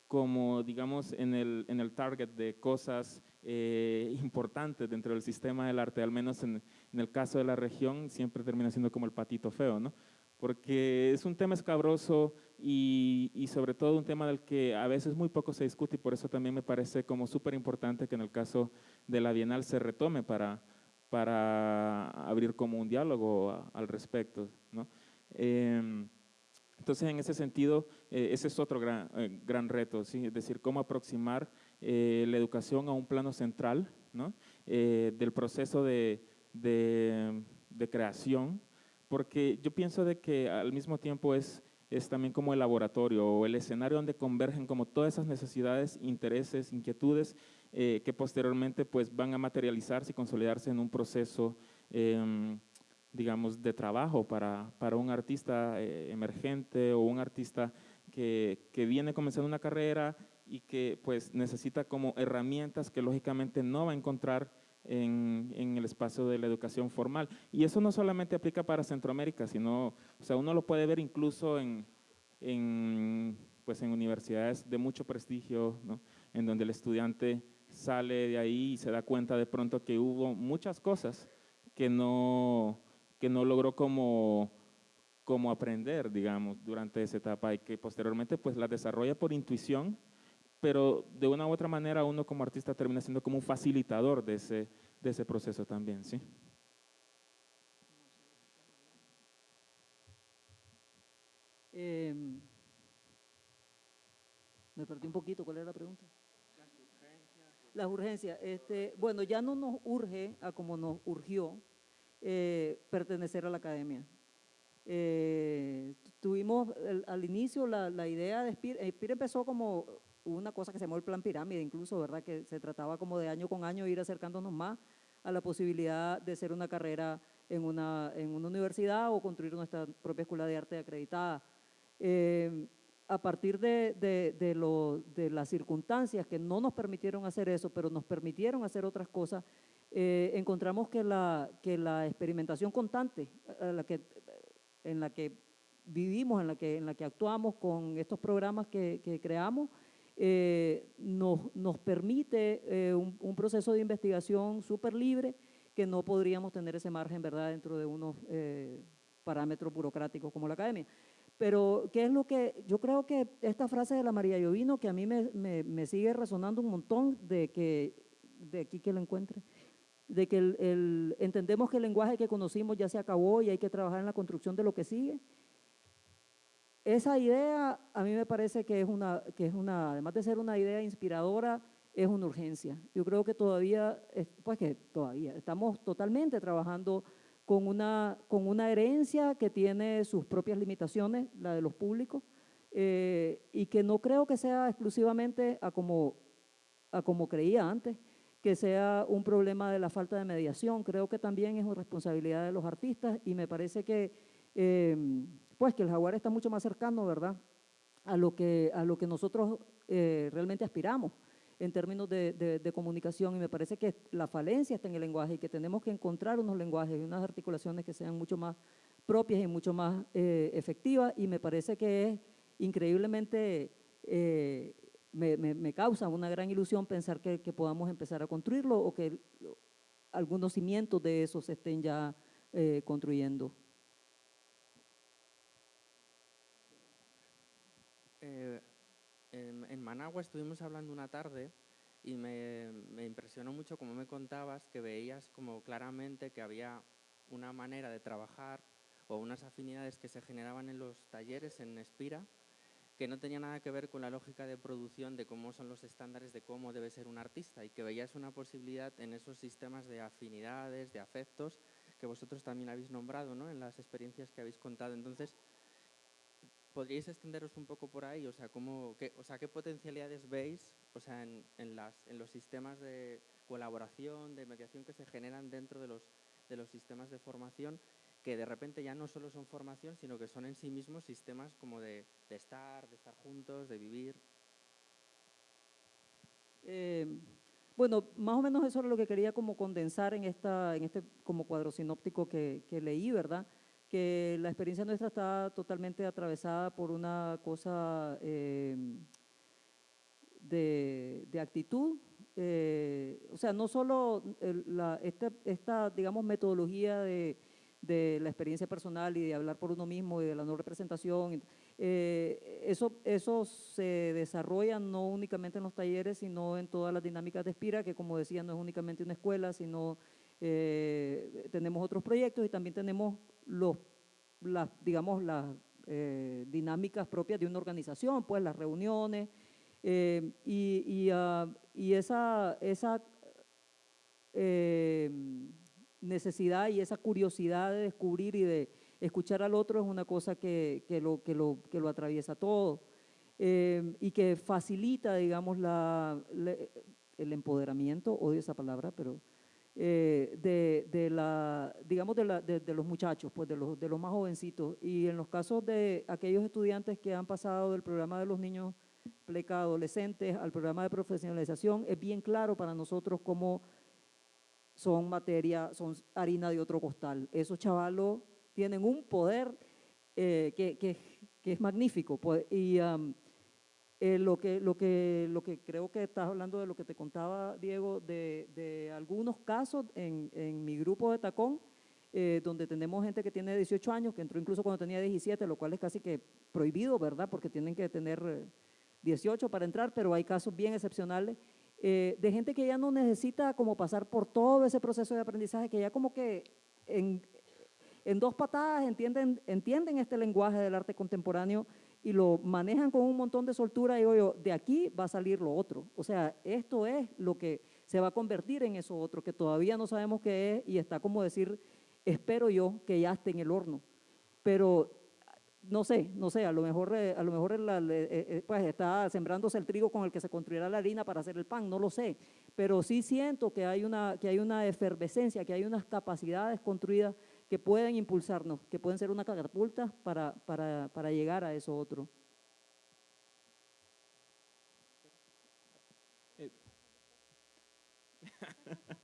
como digamos, en el, en el target de cosas eh, importantes dentro del sistema del arte, al menos en, en, el caso de la región, siempre termina siendo como el patito feo, ¿no? Porque es un tema escabroso y, y sobre todo un tema del que a veces muy poco se discute y por eso también me parece como súper importante que en el caso de la Bienal se retome para, para abrir como un diálogo al respecto, ¿no? Em, entonces, en ese sentido, eh, ese es otro gran, eh, gran reto, ¿sí? es decir, cómo aproximar eh, la educación a un plano central ¿no? del proceso de, de, creación, porque yo pienso de que al mismo tiempo es, es también como el laboratorio o el escenario donde convergen como todas esas necesidades, intereses, inquietudes que posteriormente pues van a materializarse y consolidarse en un proceso em, digamos, de trabajo para, para un artista eh, emergente o un artista que, que, viene comenzando una carrera y que pues necesita como herramientas que lógicamente no va a encontrar en, en, el espacio de la educación formal. Y eso no solamente aplica para Centroamérica, sino, o sea, uno lo puede ver incluso en, en, pues en universidades de mucho prestigio, ¿no? en donde el estudiante sale de ahí y se da cuenta de pronto que hubo muchas cosas que no, que no logró como, como aprender, digamos, durante esa etapa y que posteriormente pues la desarrolla por intuición, pero de una u otra manera uno como artista termina siendo como un facilitador de ese, de ese proceso también, ¿sí? Eh, me perdí un poquito, ¿cuál era la pregunta? Las urgencias. Las urgencias. Este, bueno, ya no nos urge a como nos urgió eh, pertenecer a la academia. Eh, tuvimos al inicio la, la, idea de Spir, Spir empezó como una cosa que se llamó el plan pirámide, incluso, ¿verdad? Que se trataba como de año con año ir acercándonos más a la posibilidad de hacer una carrera en una, en una universidad o construir nuestra propia escuela de arte acreditada. Eh, a partir de, de, de, lo, de, las circunstancias que no nos permitieron hacer eso, pero nos permitieron hacer otras cosas, eh, encontramos que la, que la experimentación constante la que, en la que vivimos, en la que, en la que actuamos con estos programas que, que creamos, eh, nos, nos, permite eh, un, un, proceso de investigación súper libre que no podríamos tener ese margen, ¿verdad?, dentro de unos eh, parámetros burocráticos como la academia. Pero, ¿qué es lo que, yo creo que esta frase de la María Llovino, que a mí me, me, me sigue resonando un montón, de que, de aquí que lo encuentre, de que el, el, entendemos que el lenguaje que conocimos ya se acabó y hay que trabajar en la construcción de lo que sigue. Esa idea a mí me parece que es una, que es una además de ser una idea inspiradora, es una urgencia. Yo creo que todavía, pues que todavía, estamos totalmente trabajando con una, con una herencia que tiene sus propias limitaciones, la de los públicos, eh, y que no creo que sea exclusivamente a como, a como creía antes, que sea un problema de la falta de mediación. Creo que también es una responsabilidad de los artistas y me parece que, eh, pues que el jaguar está mucho más cercano, ¿verdad?, a lo que, a lo que nosotros eh, realmente aspiramos en términos de, comunicación y me parece que la falencia está en el lenguaje y que tenemos que encontrar unos lenguajes y unas articulaciones que sean mucho más propias y mucho más eh, efectivas y me parece que es increíblemente eh, me, me, causa una gran ilusión pensar que, podamos empezar a construirlo o que algunos cimientos de eso se estén ya construyendo. Eh, en, Managua estuvimos hablando una tarde y me, me impresionó mucho como me contabas que veías como claramente que había una manera de trabajar o unas afinidades que se generaban en los talleres en Espira que no tenía nada que ver con la lógica de producción de cómo son los estándares de cómo debe ser un artista y que veías una posibilidad en esos sistemas de afinidades, de afectos, que vosotros también habéis nombrado ¿no? en las experiencias que habéis contado. Entonces, ¿podríais extenderos un poco por ahí? O sea, ¿cómo, qué, o sea, ¿qué potencialidades veis o sea, en, los sistemas de colaboración, de mediación que se generan dentro de los, sistemas de formación que de repente ya no solo son formación, sino que son en sí mismos sistemas como de, estar, de estar juntos, de vivir. Eh, bueno, más o menos eso era lo que quería como condensar en, esta, en este como cuadro sinóptico que leí, ¿verdad? Que la experiencia nuestra está totalmente atravesada por una cosa eh, de, de, actitud, eh, o sea, no solo la, esta, esta, digamos, metodología de, de, la experiencia personal y de hablar por uno mismo y de la no representación, eh, eso, eso se desarrolla no únicamente en los talleres, sino en todas las dinámicas de Espira, que como decía, no es únicamente una escuela, sino eh, tenemos otros proyectos y también tenemos los, las, digamos, las eh, dinámicas propias de una organización, pues las reuniones eh, y, y, uh, y, esa, esa necesidad y esa curiosidad de descubrir y de escuchar al otro es una cosa que, que, lo, que, lo, que lo atraviesa todo y que facilita, digamos, la, la, el empoderamiento, odio esa palabra, pero eh, de, de, la, digamos, de, la, de, los muchachos, pues de los, de los más jovencitos. Y en los casos de aquellos estudiantes que han pasado del programa de los niños pleca adolescentes al programa de profesionalización, es bien claro para nosotros cómo son materia, son harina de otro costal. Esos chavalos tienen un poder eh, que, que, es magnífico. Pues, y eh, lo, que, lo, que, lo que creo que estás hablando de lo que te contaba, Diego, de, de algunos casos en, en, mi grupo de Tacón, eh, donde tenemos gente que tiene 18 años, que entró incluso cuando tenía 17, lo cual es casi que prohibido, ¿verdad? Porque tienen que tener 18 eh, para entrar, pero hay casos bien excepcionales eh, de gente que ya no necesita como pasar por todo ese proceso de aprendizaje, que ya como que en, en dos patadas entienden, entienden este lenguaje del arte contemporáneo y lo manejan con un montón de soltura, digo yo, de aquí va a salir lo otro. O sea, esto es lo que se va a convertir en eso otro, que todavía no sabemos qué es y está como decir, espero yo que ya esté en el horno. Pero no sé, no sé, a lo mejor, eh, a lo mejor eh, eh, pues está sembrándose el trigo con el que se construirá la harina para hacer el pan, no lo sé, pero sí siento que hay una, que hay una efervescencia, que hay unas capacidades construidas que pueden impulsarnos, que pueden ser una catapulta para, para, para llegar a eso otro.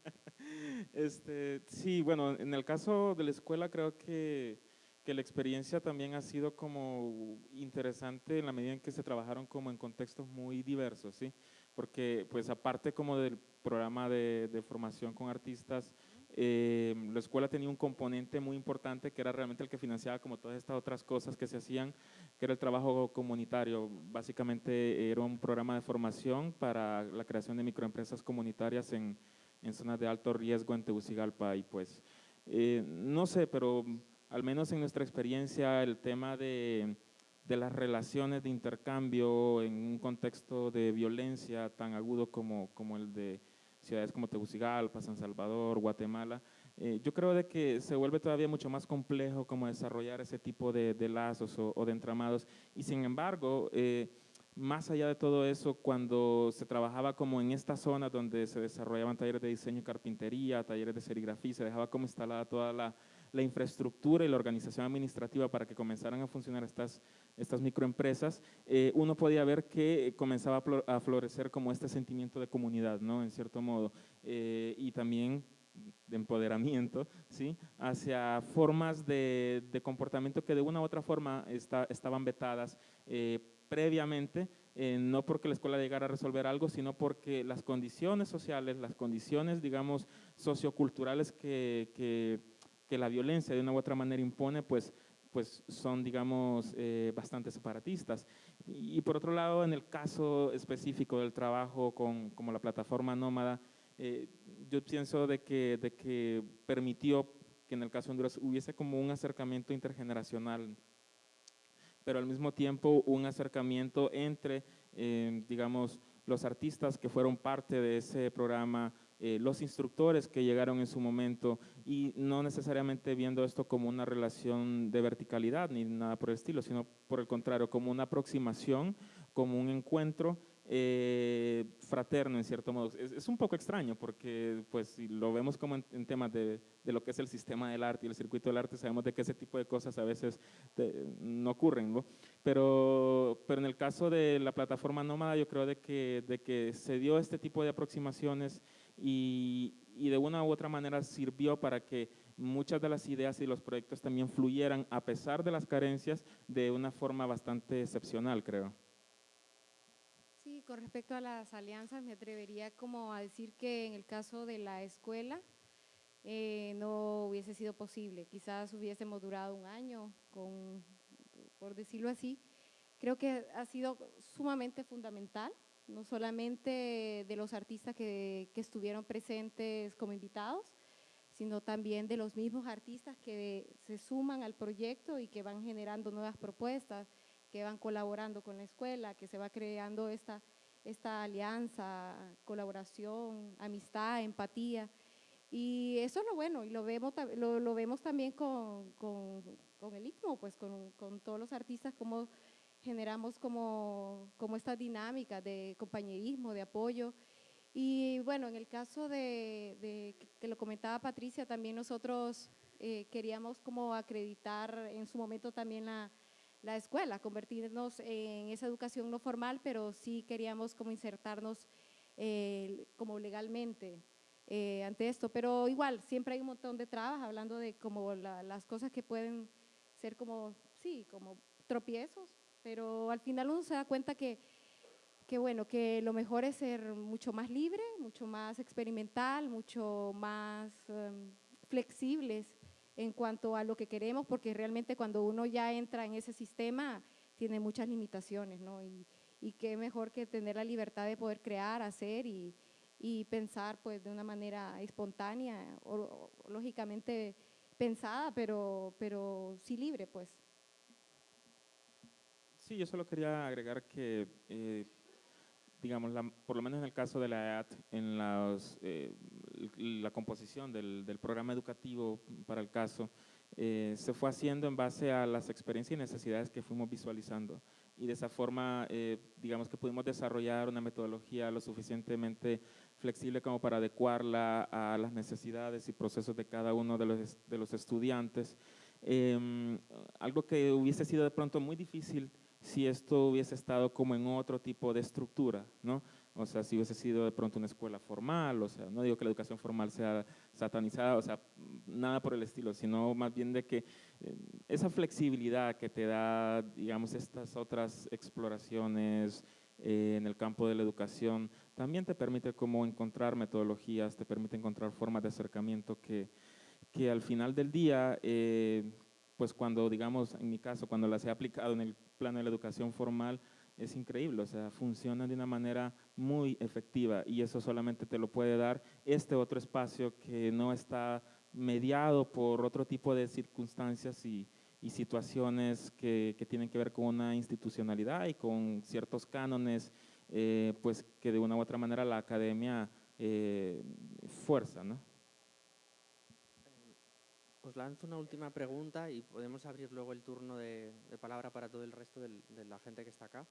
Este, sí, bueno, en el caso de la escuela creo que, que, la experiencia también ha sido como interesante en la medida en que se trabajaron como en contextos muy diversos, ¿sí? Porque pues aparte como del programa de, de formación con artistas, eh, la escuela tenía un componente muy importante que era realmente el que financiaba como todas estas otras cosas que se hacían, que era el trabajo comunitario. Básicamente era un programa de formación para la creación de microempresas comunitarias en, en zonas de alto riesgo en Tegucigalpa y pues, eh, no sé, pero al menos en nuestra experiencia el tema de, de las relaciones de intercambio en un contexto de violencia tan agudo como, como el de ciudades como Tegucigalpa, San Salvador, Guatemala, eh, yo creo de que se vuelve todavía mucho más complejo como desarrollar ese tipo de, de lazos o, de entramados. Y sin embargo, eh, más allá de todo eso, cuando se trabajaba como en esta zona donde se desarrollaban talleres de diseño y carpintería, talleres de serigrafía, se dejaba como instalada toda la, la infraestructura y la organización administrativa para que comenzaran a funcionar estas, estas microempresas, eh, uno podía ver que comenzaba a florecer como este sentimiento de comunidad, ¿no? En cierto modo, eh, y también de empoderamiento, ¿sí? Hacia formas de, de, comportamiento que de una u otra forma está, estaban vetadas eh, previamente, no porque la escuela llegara a resolver algo, sino porque las condiciones sociales, las condiciones, digamos, socioculturales que, que que la violencia de una u otra manera impone, pues, pues son, digamos, eh, bastante separatistas. Y, y, por otro lado, en el caso específico del trabajo con como la plataforma Nómada, eh, yo pienso de que, de que permitió que en el caso de Honduras hubiese como un acercamiento intergeneracional, pero al mismo tiempo un acercamiento entre, eh, digamos, los artistas que fueron parte de ese programa, eh, los instructores que llegaron en su momento y no necesariamente viendo esto como una relación de verticalidad ni nada por el estilo, sino por el contrario, como una aproximación, como un encuentro eh, fraterno en cierto modo. Es, es, un poco extraño porque pues si lo vemos como en, en temas de, de, lo que es el sistema del arte y el circuito del arte, sabemos de que ese tipo de cosas a veces te, no ocurren, ¿no? Pero, pero en el caso de la plataforma nómada yo creo de que, de que se dio este tipo de aproximaciones y, de una u otra manera sirvió para que muchas de las ideas y los proyectos también fluyeran, a pesar de las carencias, de una forma bastante excepcional, creo. Sí, con respecto a las alianzas, me atrevería como a decir que en el caso de la escuela eh, no hubiese sido posible. Quizás hubiésemos durado un año, con, por decirlo así. Creo que ha sido sumamente fundamental, no solamente de los artistas que, que estuvieron presentes como invitados, sino también de los mismos artistas que se suman al proyecto y que van generando nuevas propuestas, que van colaborando con la escuela, que se va creando esta, esta alianza, colaboración, amistad, empatía. Y eso es lo bueno, y lo vemos, lo, lo vemos también con, con, con, el ICMO, pues con, con todos los artistas, cómo generamos como, como esta dinámica de compañerismo, de apoyo, y bueno, en el caso de, que lo comentaba Patricia, también nosotros eh, queríamos como acreditar en su momento también la, la, escuela, convertirnos en esa educación no formal, pero sí queríamos como insertarnos eh, como legalmente eh, ante esto. Pero igual, siempre hay un montón de trabas, hablando de como las cosas que pueden ser como, sí, como tropiezos, pero al final uno se da cuenta que que bueno, que lo mejor es ser mucho más libre, mucho más experimental, mucho más em, flexibles en cuanto a lo que queremos, porque realmente cuando uno ya entra en ese sistema tiene muchas limitaciones, ¿no? Y, y qué mejor que tener la libertad de poder crear, hacer y, y pensar pues de una manera espontánea, o, lógicamente pensada, pero, pero sí libre, pues. Sí, yo solo quería agregar que eh, digamos, por lo menos en el caso de la EAT, en eh, la composición del, programa educativo para el caso, eh, se fue haciendo en base a las experiencias y necesidades que fuimos visualizando. Y de esa forma, eh, digamos que pudimos desarrollar una metodología lo suficientemente flexible como para adecuarla a las necesidades y procesos de cada uno de los, de los estudiantes. Em, algo que hubiese sido de pronto muy difícil si esto hubiese estado como en otro tipo de estructura, ¿no? O sea, si hubiese sido de pronto una escuela formal, o sea, no digo que la educación formal sea satanizada, o sea, nada por el estilo, sino más bien de que eh, esa flexibilidad que te da, digamos, estas otras exploraciones eh, en el campo de la educación, también te permite como encontrar metodologías, te permite encontrar formas de acercamiento que, que al final del día eh, pues cuando, digamos, en mi caso, cuando las he aplicado en el plano de la educación formal, es increíble, o sea, funcionan de una manera muy efectiva y eso solamente te lo puede dar este otro espacio que no está mediado por otro tipo de circunstancias y, situaciones que, tienen que ver con una institucionalidad y con ciertos cánones, eh, pues que de una u otra manera la academia eh, fuerza, ¿no? Os lanzo una última pregunta y podemos abrir luego el turno de, palabra para todo el resto de la gente que está acá.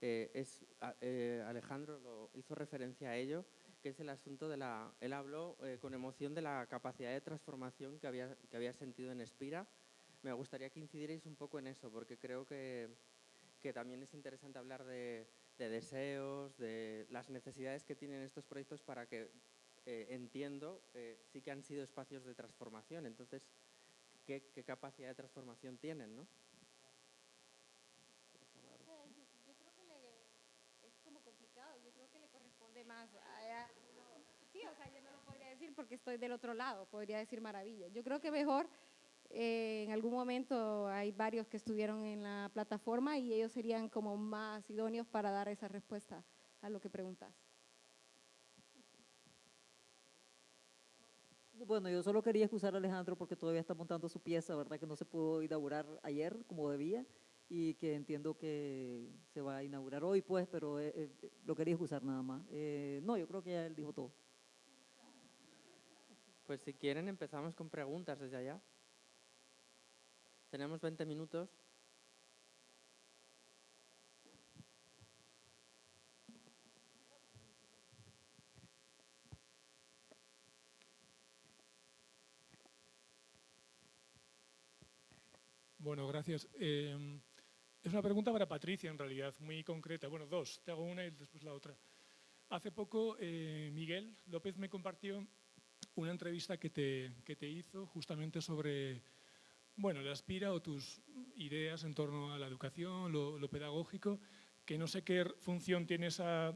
Eh, es, eh, Alejandro lo hizo referencia a ello, que es el asunto de la... Él habló eh, con emoción de la capacidad de transformación que había, que había sentido en Espira. Me gustaría que incidierais un poco en eso, porque creo que, que también es interesante hablar de, de deseos, de las necesidades que tienen estos proyectos para que eh, entiendo, eh, sí que han sido espacios de transformación. Entonces, ¿qué, capacidad de transformación tienen, no? Yo creo que es como complicado, yo creo que le corresponde más a, Sí, o sea, yo no lo podría decir porque estoy del otro lado, podría decir maravilla. Yo creo que mejor eh, en algún momento hay varios que estuvieron en la plataforma y ellos serían como más idóneos para dar esa respuesta a lo que preguntas. Bueno, yo solo quería excusar a Alejandro porque todavía está montando su pieza, ¿verdad? Que no se pudo inaugurar ayer como debía y que entiendo que se va a inaugurar hoy, pues, pero eh, eh, lo quería excusar nada más. Eh, no, yo creo que ya él dijo todo. Pues si quieren empezamos con preguntas desde allá. Tenemos 20 minutos. Bueno, gracias. Em, es una pregunta para Patricia, en realidad, muy concreta. Bueno, dos. Te hago una y después la otra. Hace poco, eh, Miguel López me compartió una entrevista que te, que te hizo justamente sobre bueno, la aspira o tus ideas en torno a la educación, lo, pedagógico, que no sé qué función tiene esa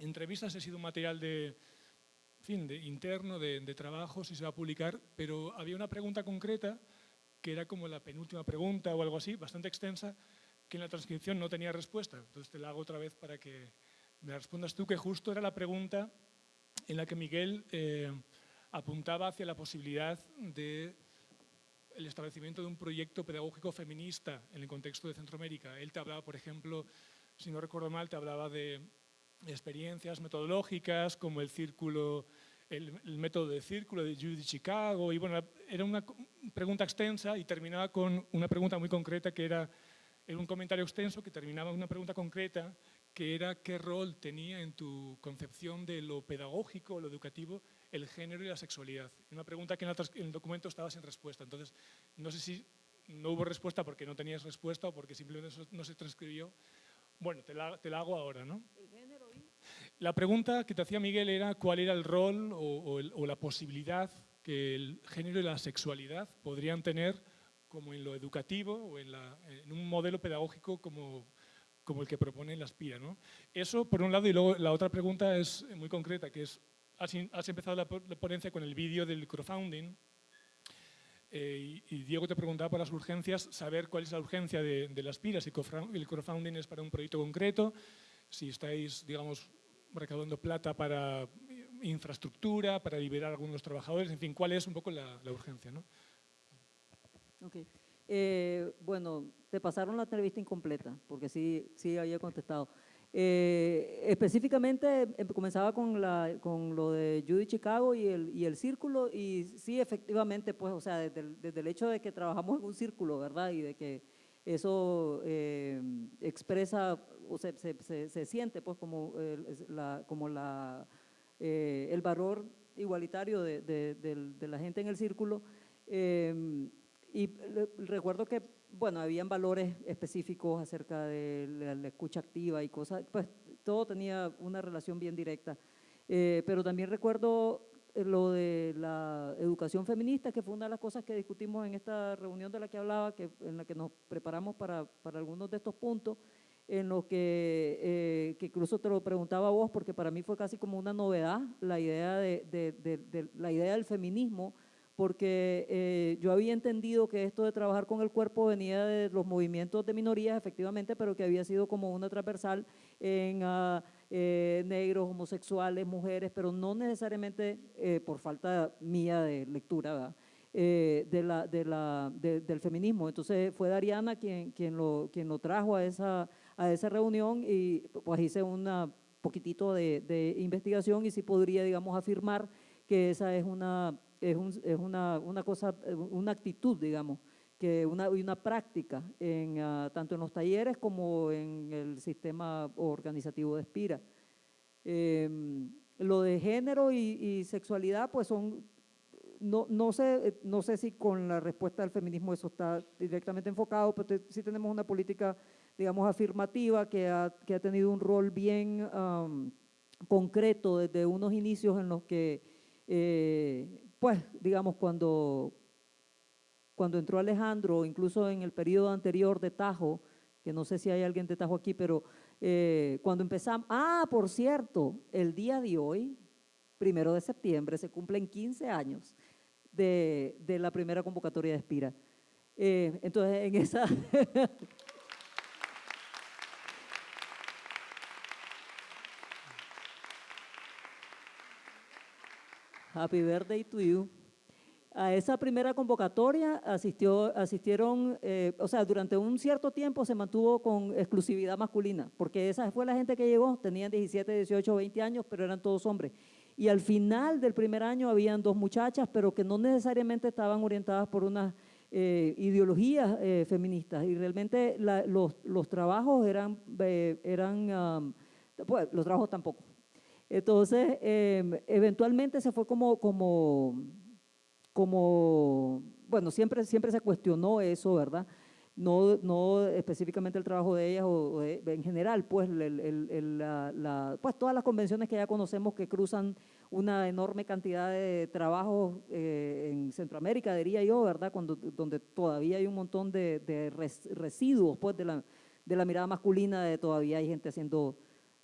entrevista, si ha sido un material de, fin, de interno, de, trabajo, si se va a publicar, pero había una pregunta concreta, que era como la penúltima pregunta o algo así, bastante extensa, que en la transcripción no tenía respuesta. Entonces te la hago otra vez para que me respondas tú, que justo era la pregunta en la que Miguel eh, apuntaba hacia la posibilidad de el establecimiento de un proyecto pedagógico feminista en el contexto de Centroamérica. Él te hablaba, por ejemplo, si no recuerdo mal, te hablaba de experiencias metodológicas como el círculo, el, el método de círculo de Judy Chicago y bueno, era una pregunta extensa y terminaba con una pregunta muy concreta que era, era un comentario extenso que terminaba con una pregunta concreta que era qué rol tenía en tu concepción de lo pedagógico, lo educativo, el género y la sexualidad. Una pregunta que en el documento estaba sin respuesta. Entonces, no sé si no hubo respuesta porque no tenías respuesta o porque simplemente no se transcribió. Bueno, te la, te la hago ahora, ¿no? La pregunta que te hacía Miguel era cuál era el rol o, la posibilidad que el género y la sexualidad podrían tener como en lo educativo o en, la, un modelo pedagógico como el que propone la Aspira. ¿no? Eso por un lado y luego la otra pregunta es muy concreta, que es, has, has empezado la, ponencia con el vídeo del crowdfunding eh, y, y, Diego te preguntaba por las urgencias, saber cuál es la urgencia de, de la Aspira, si el crowdfunding es para un proyecto concreto, si estáis, digamos, recaudando plata para infraestructura, para liberar a algunos trabajadores, en fin, cuál es un poco la, urgencia. ¿no? Okay. Eh, bueno, te pasaron la entrevista incompleta, porque sí, sí había contestado. Eh, específicamente em, comenzaba con, la, con lo de Judy Chicago y el, y el círculo, y sí, efectivamente, pues, o sea, desde el, desde el hecho de que trabajamos en un círculo, ¿verdad? Y de que eso eh, expresa o se, se, se, siente, pues, como, el, la, como la, eh, el valor igualitario de, de, la gente en el círculo. Eh, y recuerdo que, bueno, habían valores específicos acerca de la, escucha activa y cosas, pues todo tenía una relación bien directa. Eh, pero también recuerdo eh, lo de la educación feminista, que fue una de las cosas que discutimos en esta reunión de la que hablaba, que, en la que nos preparamos para, para algunos de estos puntos, en los que, eh, que incluso te lo preguntaba a vos, porque para mí fue casi como una novedad la idea, de, de, de, de la idea del feminismo, porque eh, yo había entendido que esto de trabajar con el cuerpo venía de los movimientos de minorías, efectivamente, pero que había sido como una transversal en uh, eh, negros, homosexuales, mujeres, pero no necesariamente eh, por falta mía de lectura, eh, de la, de la, de, del feminismo. Entonces fue Dariana quien, quien, lo, quien lo trajo a esa, a esa reunión y pues hice un poquitito de, de investigación y sí podría, digamos, afirmar que esa es una es, un, es una, una, cosa, una actitud, digamos, que una, una práctica en, uh, tanto en los talleres como en el sistema organizativo de Espira. Eh, lo de género y, sexualidad, pues son, no, no, sé, no sé si con la respuesta del feminismo eso está directamente enfocado, pero sí tenemos una política, digamos, afirmativa que ha, que ha tenido un rol bien concreto desde unos inicios en los que eh, pues, digamos, cuando, cuando entró Alejandro, incluso en el periodo anterior de Tajo, que no sé si hay alguien de Tajo aquí, pero eh, cuando empezamos, ah, por cierto, el día de hoy, primero de septiembre, se cumplen 15 años de, la primera convocatoria de Espira. Eh, entonces, en esa... Happy birthday to you. A esa primera convocatoria asistió, asistieron, eh, o sea, durante un cierto tiempo se mantuvo con exclusividad masculina, porque esa fue la gente que llegó, tenían 17, 18, 20 años, pero eran todos hombres. Y al final del primer año habían dos muchachas, pero que no necesariamente estaban orientadas por unas eh, ideologías eh, feministas. Y realmente los, trabajos eran, eran um, pues, los trabajos tampoco entonces, eh, eventualmente se fue como, como, como, bueno, siempre, siempre se cuestionó eso, ¿verdad? No, no específicamente el trabajo de ellas o, de, en general, pues, pues todas las convenciones que ya conocemos que cruzan una enorme cantidad de trabajos eh, en Centroamérica, diría yo, ¿verdad? Cuando, donde todavía hay un montón de, de res- residuos pues, de, la, de la mirada masculina, de todavía hay gente haciendo,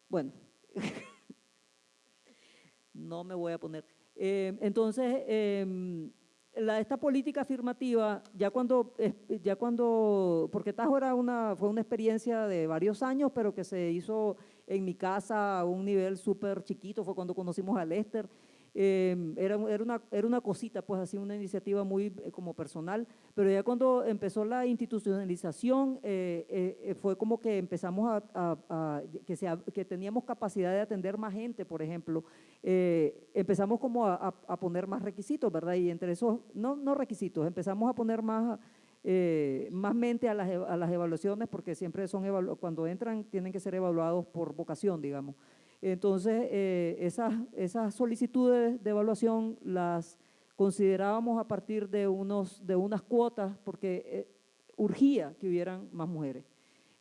bueno, no me voy a poner. Eh, entonces, em, la, esta política afirmativa, ya cuando, ya cuando, porque Tajo era una, fue una experiencia de varios años, pero que se hizo en mi casa a un nivel súper chiquito, fue cuando conocimos a Lester, eh, era, era, una, era una cosita, pues así, una iniciativa muy eh, como personal, pero ya cuando empezó la institucionalización, eh, eh, fue como que empezamos a, que, se, que teníamos capacidad de atender más gente, por ejemplo, empezamos como a, poner más requisitos, ¿verdad? Y entre esos, no, no requisitos, empezamos a poner más, eh, más mente a las, a las evaluaciones, porque siempre son, cuando entran, tienen que ser evaluados por vocación, digamos. Entonces, eh, esas, esas solicitudes de evaluación las considerábamos a partir de, unos, de unas cuotas, porque eh, urgía que hubieran más mujeres.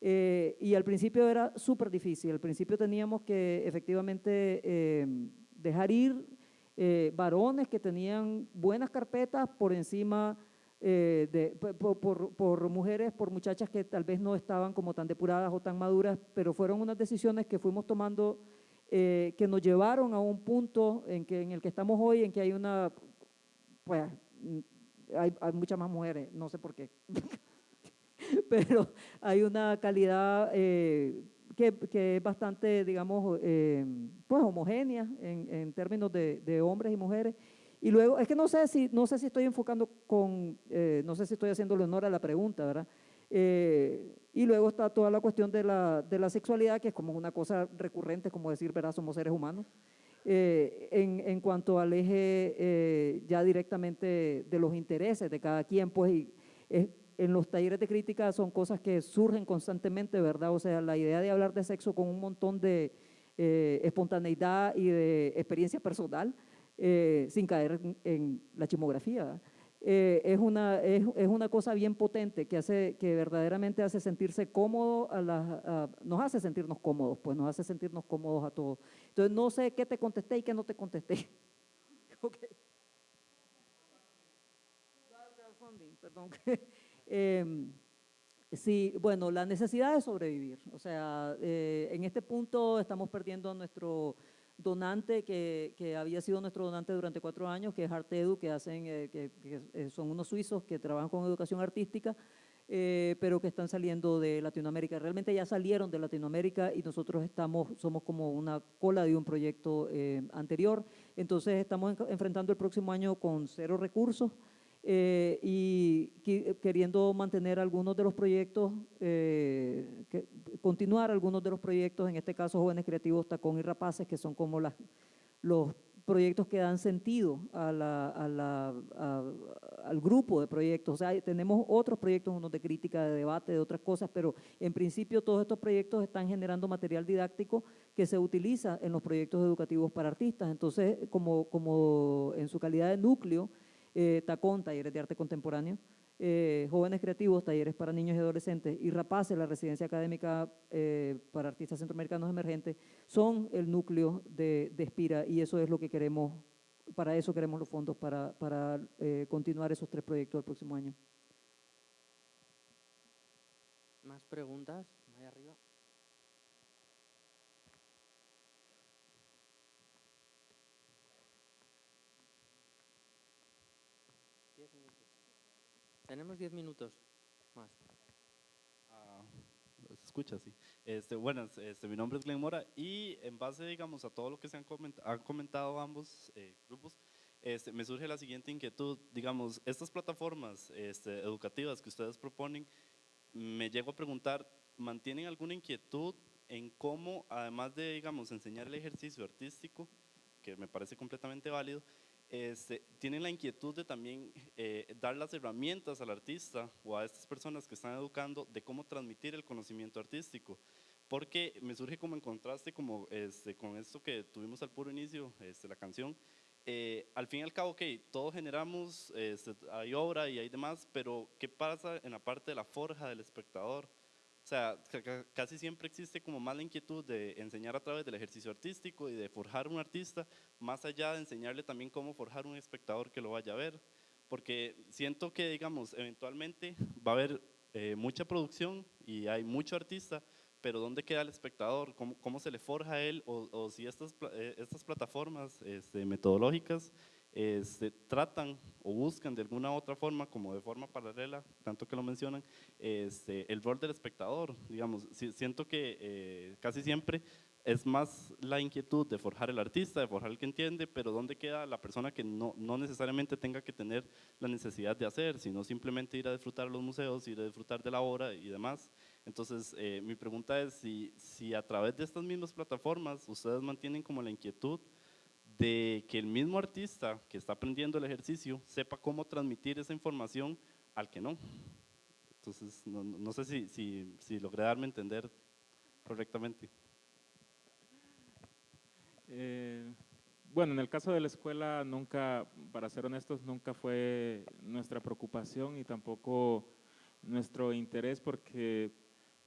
Eh, y al principio era súper difícil, al principio teníamos que efectivamente eh, dejar ir eh, varones que tenían buenas carpetas por encima eh, de, por, por- por mujeres, por muchachas que tal vez no estaban como tan depuradas o tan maduras, pero fueron unas decisiones que fuimos tomando eh, que nos llevaron a un punto en, que, en el que estamos hoy, en que hay una, pues, hay, hay muchas más mujeres, no sé por qué, pero hay una calidad eh, que, es bastante, digamos, eh, pues homogénea en, en términos de, de hombres y mujeres. Y luego, es que no sé si, no sé si estoy enfocando con, eh, no sé si estoy haciéndole honor a la pregunta, ¿verdad? Eh, y luego está toda la cuestión de la, de la sexualidad, que es como una cosa recurrente, como decir, ¿verdad? Somos seres humanos. Eh, en, en cuanto al eje eh, ya directamente de los intereses de cada quien, pues y, en los talleres de crítica son cosas que surgen constantemente, ¿verdad? O sea, la idea de hablar de sexo con un montón de eh, espontaneidad y de experiencia personal, eh, sin caer en, en la chimografía, ¿verdad? Eh, es, una, es, es una cosa bien potente que, hace, que verdaderamente hace sentirse cómodo, a las, a- nos hace sentirnos cómodos, pues nos hace sentirnos cómodos a todos. Entonces, no sé qué te contesté y qué no te contesté. Ok. Crowdfunding, perdón. Em, Sí, bueno, la necesidad de sobrevivir. O sea, eh, en este punto estamos perdiendo nuestro donante que, que había sido nuestro donante durante cuatro años, que es Artedu, que hacen, eh, que, son unos suizos que trabajan con educación artística, eh, pero que están saliendo de Latinoamérica. Realmente ya salieron de Latinoamérica y nosotros estamos, somos como una cola de un proyecto eh, anterior. Entonces estamos en- enfrentando el próximo año con cero recursos eh, y queriendo mantener algunos de los proyectos, eh, continuar algunos de los proyectos, en este caso Jóvenes Creativos Tacón y Rapaces, que son como las, los proyectos que dan sentido a la- a la- al grupo de proyectos. O sea, tenemos otros proyectos, unos de crítica, de debate, de otras cosas, pero en principio todos estos proyectos están generando material didáctico que se utiliza en los proyectos educativos para artistas. Entonces, como, como en su calidad de núcleo, eh, Tacón, talleres de arte contemporáneo, eh, Jóvenes Creativos, talleres para niños y adolescentes, y Rapaces, la residencia académica eh, para artistas centroamericanos emergentes, son el núcleo de, de Espira y eso es lo que queremos, para eso queremos los fondos, para, para eh, continuar esos tres proyectos el próximo año. ¿Más preguntas? Ahí arriba. Diez minutos. Tenemos diez minutos más. Ah, se escucha así. Este, buenas, este, mi nombre es Glenn Mora y en base, digamos, a todo lo que se han, coment- han comentado ambos eh, grupos, este, me surge la siguiente inquietud. Digamos, estas plataformas este, educativas que ustedes proponen, me llego a preguntar, ¿mantienen alguna inquietud en cómo, además de, digamos, enseñar el ejercicio artístico, que me parece completamente válido, este, tienen la inquietud de también eh, dar las herramientas al artista o a estas personas que están educando de cómo transmitir el conocimiento artístico. Porque me surge como en contraste como, este, con esto que tuvimos al puro inicio, este, la canción. eh, al fin y al cabo, ok, todos generamos, este, hay obra y hay demás, pero ¿qué pasa en la parte de la forja del espectador? O sea, ca- ca- casi siempre existe como más la inquietud de enseñar a través del ejercicio artístico y de forjar un artista, más allá de enseñarle también cómo forjar un espectador que lo vaya a ver. Porque siento que, digamos, eventualmente va a haber eh, mucha producción y hay mucho artista, pero ¿dónde queda el espectador? ¿Cómo, cómo se le forja a él? O, si estas, eh, estas plataformas este, metodológicas este, tratan o buscan de alguna otra forma, como de forma paralela, tanto que lo mencionan, este, el rol del espectador. Digamos, si- siento que eh, casi siempre es más la inquietud de forjar el artista, de forjar el que entiende, pero ¿dónde queda la persona que no, no necesariamente tenga que tener la necesidad de hacer, sino simplemente ir a disfrutar a los museos, ir a disfrutar de la obra y demás? Entonces, eh, mi pregunta es si, si a través de estas mismas plataformas ustedes mantienen como la inquietud de que el mismo artista que está aprendiendo el ejercicio sepa cómo transmitir esa información al que no. Entonces, no, no- sé si, si, si logré darme a entender correctamente. Eh, bueno, en el caso de la escuela, nunca, para ser honestos, nunca fue nuestra preocupación y tampoco nuestro interés porque,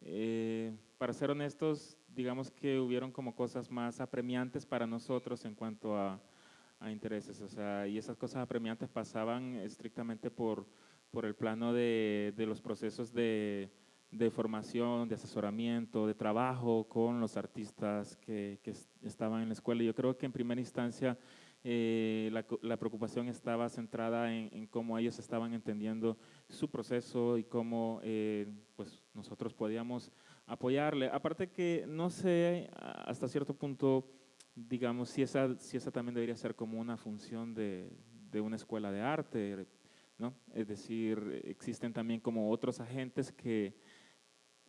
eh, para ser honestos, digamos que hubieron como cosas más apremiantes para nosotros en cuanto a, a intereses, o sea, y esas cosas apremiantes pasaban estrictamente por, por el plano de, de los procesos de, de formación, de asesoramiento, de trabajo con los artistas que, que es- estaban en la escuela. Yo creo que en primera instancia eh, la, la preocupación estaba centrada en, en cómo ellos estaban entendiendo su proceso y cómo eh, pues nosotros podíamos apoyarle. Aparte que no sé hasta cierto punto, digamos, si esa, si esa también debería ser como una función de, de una escuela de arte, ¿no? Es decir, existen también como otros agentes que,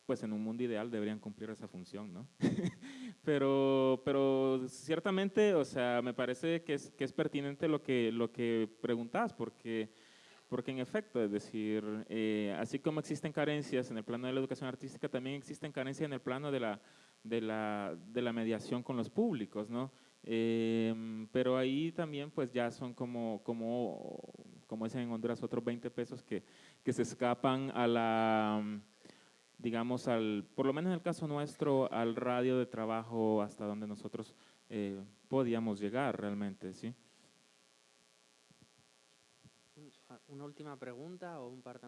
pues en un mundo ideal deberían cumplir esa función, ¿no? pero, pero ciertamente, o sea, me parece que es, que es pertinente lo que, lo que preguntas, porque, porque en efecto, es decir, eh, así como existen carencias en el plano de la educación artística, también existen carencias en el plano de la, de la, de la mediación con los públicos, ¿no? Em, pero ahí también pues ya son como, como, como dicen en Honduras, otros 20 pesos que, que se escapan a la, digamos, al, por lo menos en el caso nuestro, al radio de trabajo hasta donde nosotros eh, podíamos llegar realmente, ¿sí? ¿Una última pregunta o un par.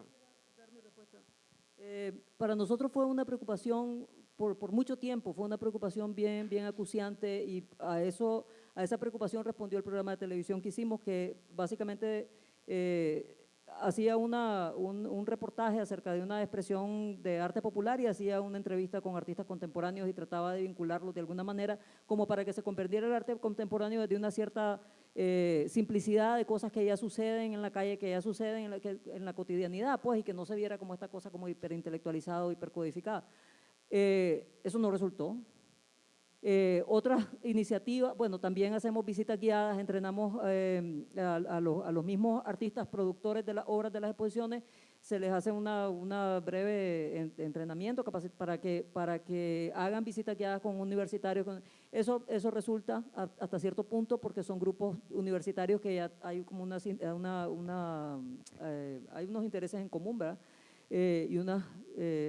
Eh, para nosotros fue una preocupación por, por mucho tiempo, fue una preocupación bien, bien acuciante y a, eso, a esa preocupación respondió el programa de televisión que hicimos, que básicamente eh, hacía una, un, un reportaje acerca de una expresión de arte popular y hacía una entrevista con artistas contemporáneos y trataba de vincularlos de alguna manera como para que se comprendiera el arte contemporáneo desde una cierta eh, simplicidad de cosas que ya suceden en la calle, que ya suceden en la, que- cotidianidad, pues, y que no se viera como esta cosa como hiperintelectualizada o hipercodificada. Eh, eso no resultó. Eh, otras iniciativas, bueno, también hacemos visitas guiadas, entrenamos eh, a, a los, a los mismos artistas productores de las obras de las exposiciones, se les hace una, una breve en- entrenamiento para que, para que hagan visitas guiadas con universitarios. eso, eso resulta hasta cierto punto porque son grupos universitarios que ya hay como una, eh, una, una, eh, hay unos intereses en común, ¿verdad? Eh, y unos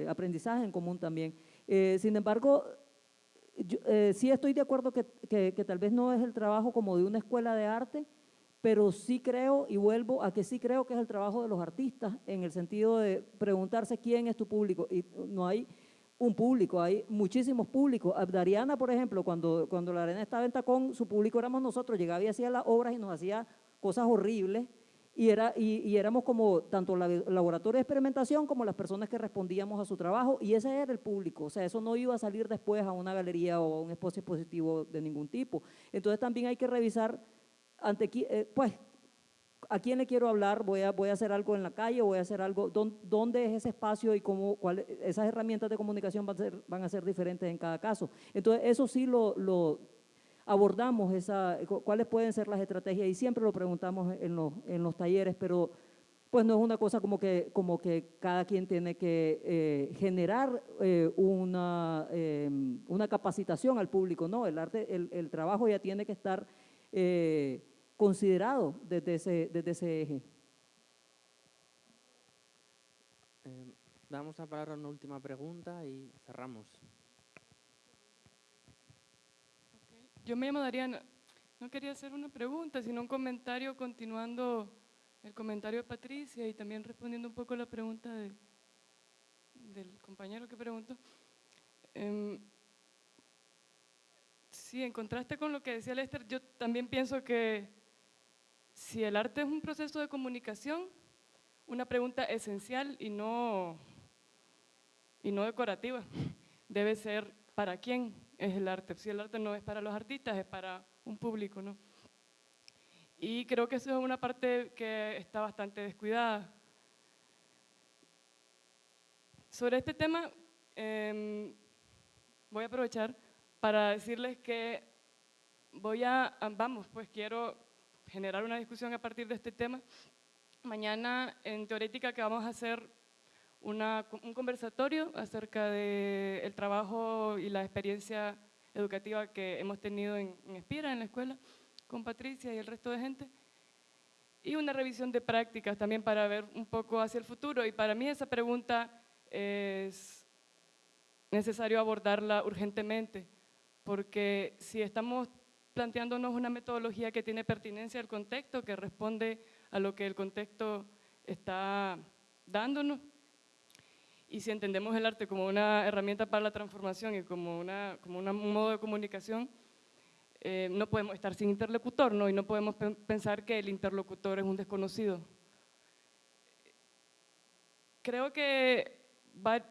aprendizajes en común también. Eh, sin embargo, eh, sí estoy de acuerdo que- que tal vez no es el trabajo como de una escuela de arte, pero sí creo, y vuelvo a que sí creo que es el trabajo de los artistas, en el sentido de preguntarse quién es tu público. Y no hay un público, hay muchísimos públicos. Abdariana, por ejemplo, cuando, cuando la arena estaba en tacón, su público éramos nosotros, llegaba y hacía las obras y nos hacía cosas horribles, y, era, y, y éramos como tanto la laboratorio de experimentación como las personas que respondíamos a su trabajo, y ese era el público, o sea, eso no iba a salir después a una galería o a un espacio expositivo de ningún tipo. Entonces también hay que revisar ante eh, pues, ¿a quién le quiero hablar? ¿Voy a, voy a hacer algo en la calle? ¿Voy a hacer algo? ¿Dón- ¿Dónde es ese espacio y cómo, cuál, esas herramientas de comunicación van a, ser, van a ser diferentes en cada caso? Entonces, eso sí lo, lo abordamos, esa, cu- cuáles pueden ser las estrategias y siempre lo preguntamos en los, en los talleres, pero pues no es una cosa como que, como que cada quien tiene que eh, generar eh, una, eh, una capacitación al público, no, el arte, el, el trabajo ya tiene que estar eh, considerado desde ese, desde ese eje. Eh, damos la palabra a una última pregunta y cerramos. Yo me llamo Dariana. No quería hacer una pregunta, sino un comentario continuando el comentario de Patricia y también respondiendo un poco a la pregunta de, del compañero que preguntó. Em, sí, en contraste con lo que decía Lester, yo también pienso que si el arte es un proceso de comunicación, una pregunta esencial y no, y no decorativa debe ser ¿para quién es el arte? Si el arte no es para los artistas, es para un público, ¿no? Y creo que eso es una parte que está bastante descuidada. Sobre este tema, em, voy a aprovechar para decirles que voy a, vamos, pues quiero generar una discusión a partir de este tema. Mañana en Teorética que vamos a hacer un conversatorio acerca del el trabajo y la experiencia educativa que hemos tenido en, en Espira, en la escuela, con Patricia y el resto de gente. Y una revisión de prácticas también para ver un poco hacia el futuro. Y para mí esa pregunta es necesario abordarla urgentemente, porque si estamos planteándonos una metodología que tiene pertinencia al contexto, que responde a lo que el contexto está dándonos, y si entendemos el arte como una herramienta para la transformación y como, una, como un modo de comunicación, eh, no podemos estar sin interlocutor, ¿no? Y no podemos pensar que el interlocutor es un desconocido. Creo que va,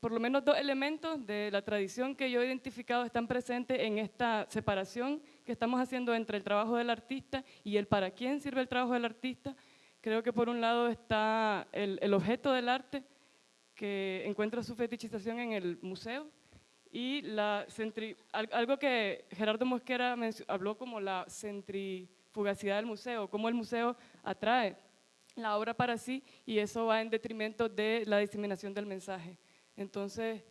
por lo menos dos elementos de la tradición que yo he identificado están presentes en esta separación que estamos haciendo entre el trabajo del artista y el para quién sirve el trabajo del artista. Creo que por un lado está el, objeto del arte, que encuentra su fetichización en el museo y algo que Gerardo Mosquera habló como la centrifugacidad del museo, cómo el museo atrae la obra para sí y eso va en detrimento de la diseminación del mensaje. Entonces,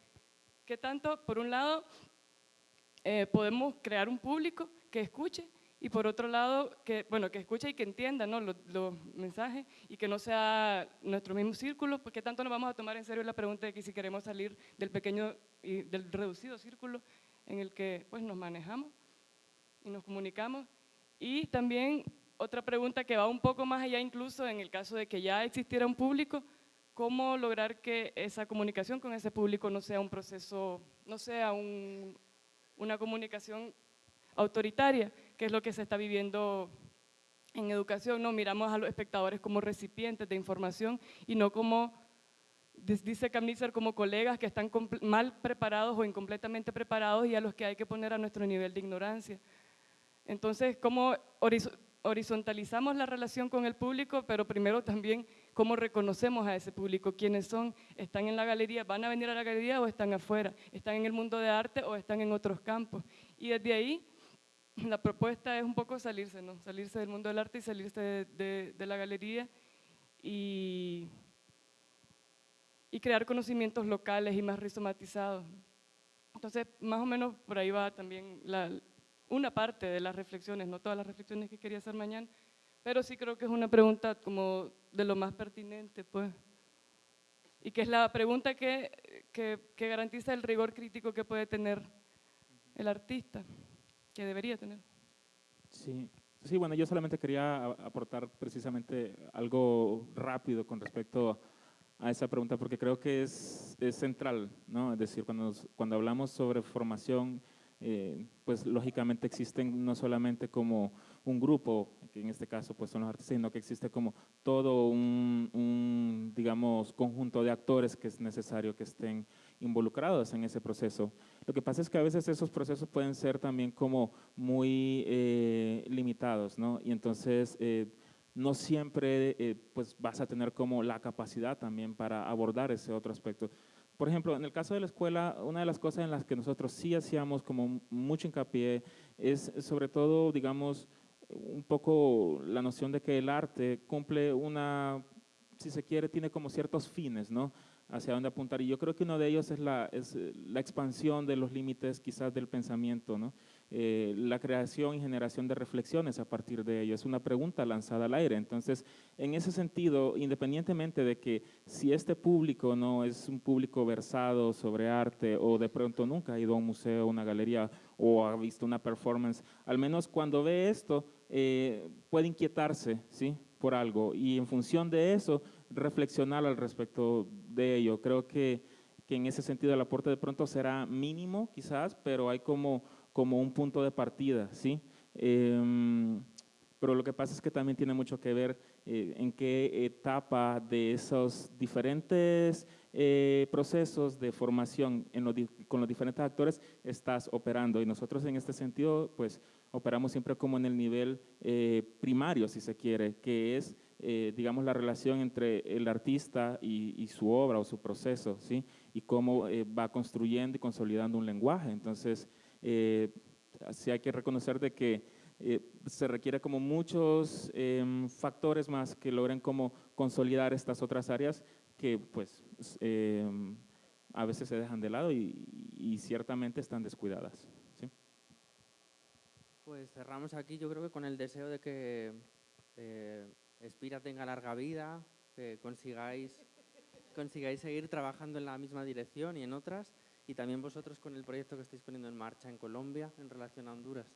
¿qué tanto? Por un lado, eh, podemos crear un público que escuche y por otro lado, que, bueno, que escuche y que entienda ¿no? los, mensajes y que no sea nuestro mismo círculo, porque tanto nos vamos a tomar en serio la pregunta de que si queremos salir del pequeño y del reducido círculo en el que pues, nos manejamos y nos comunicamos. Y también otra pregunta que va un poco más allá incluso en el caso de que ya existiera un público, cómo lograr que esa comunicación con ese público no sea un proceso, no sea un, una comunicación autoritaria, que es lo que se está viviendo en educación. No miramos a los espectadores como recipientes de información y no como, dice Camnitzer, como colegas que están mal preparados o incompletamente preparados y a los que hay que poner a nuestro nivel de ignorancia. Entonces, ¿cómo horizontalizamos la relación con el público, pero primero también cómo reconocemos a ese público, quiénes son, están en la galería, van a venir a la galería o están afuera, están en el mundo de arte o están en otros campos. Y desde ahí la propuesta es un poco salirse, ¿no? salirse del mundo del arte y salirse de, la galería y, y, crear conocimientos locales y más rizomatizados. Entonces, más o menos por ahí va también la, una parte de las reflexiones, no todas las reflexiones que quería hacer mañana, pero sí creo que es una pregunta como de lo más pertinente, pues. Y que es la pregunta que, que, garantiza el rigor crítico que puede tener el artista que debería tener. Sí, sí, bueno, yo solamente quería aportar precisamente algo rápido con respecto a esa pregunta, porque creo que es, es central, ¿no? Es decir, cuando, cuando hablamos sobre formación, eh, pues lógicamente existen no solamente como un grupo, que en este caso pues son los artistas, sino que existe como todo un, un, digamos, conjunto de actores que es necesario que estén involucrados en ese proceso. Lo que pasa es que a veces esos procesos pueden ser también como muy eh, limitados, ¿no? Y entonces eh, no siempre eh, pues vas a tener como la capacidad también para abordar ese otro aspecto. Por ejemplo, en el caso de la escuela, una de las cosas en las que nosotros sí hacíamos como mucho hincapié es sobre todo, digamos, un poco la noción de que el arte cumple una si se quiere, tiene como ciertos fines, ¿no? Hacia dónde apuntar. Y yo creo que uno de ellos es la, es eh, la expansión de los límites quizás del pensamiento, ¿no? Eh, la creación y generación de reflexiones a partir de ello. Es una pregunta lanzada al aire. Entonces, en ese sentido, independientemente de que si este público no es un público versado sobre arte o de pronto nunca ha ido a un museo, una galería o ha visto una performance, al menos cuando ve esto, eh, puede inquietarse, ¿sí? por algo y en función de eso reflexionar al respecto de ello. Creo que, que en ese sentido el aporte de pronto será mínimo quizás, pero hay como, como un punto de partida, ¿sí? Em, pero lo que pasa es que también tiene mucho que ver eh, en qué etapa de esos diferentes eh, procesos de formación con los diferentes actores estás operando. Y nosotros en este sentido, pues operamos siempre como en el nivel eh, primario, si se quiere, que es, digamos, la relación entre el artista y, su obra o su proceso, ¿sí? Y cómo va construyendo y consolidando un lenguaje. Entonces, sí hay que reconocer de que eh, se requiere como muchos em, factores más que logren como consolidar estas otras áreas que pues em, a veces se dejan de lado y, ciertamente están descuidadas. Pues cerramos aquí yo creo que con el deseo de que eh, Espira tenga larga vida, que consigáis, consigáis seguir trabajando en la misma dirección y en otras, y también vosotros con el proyecto que estáis poniendo en marcha en Colombia en relación a Honduras.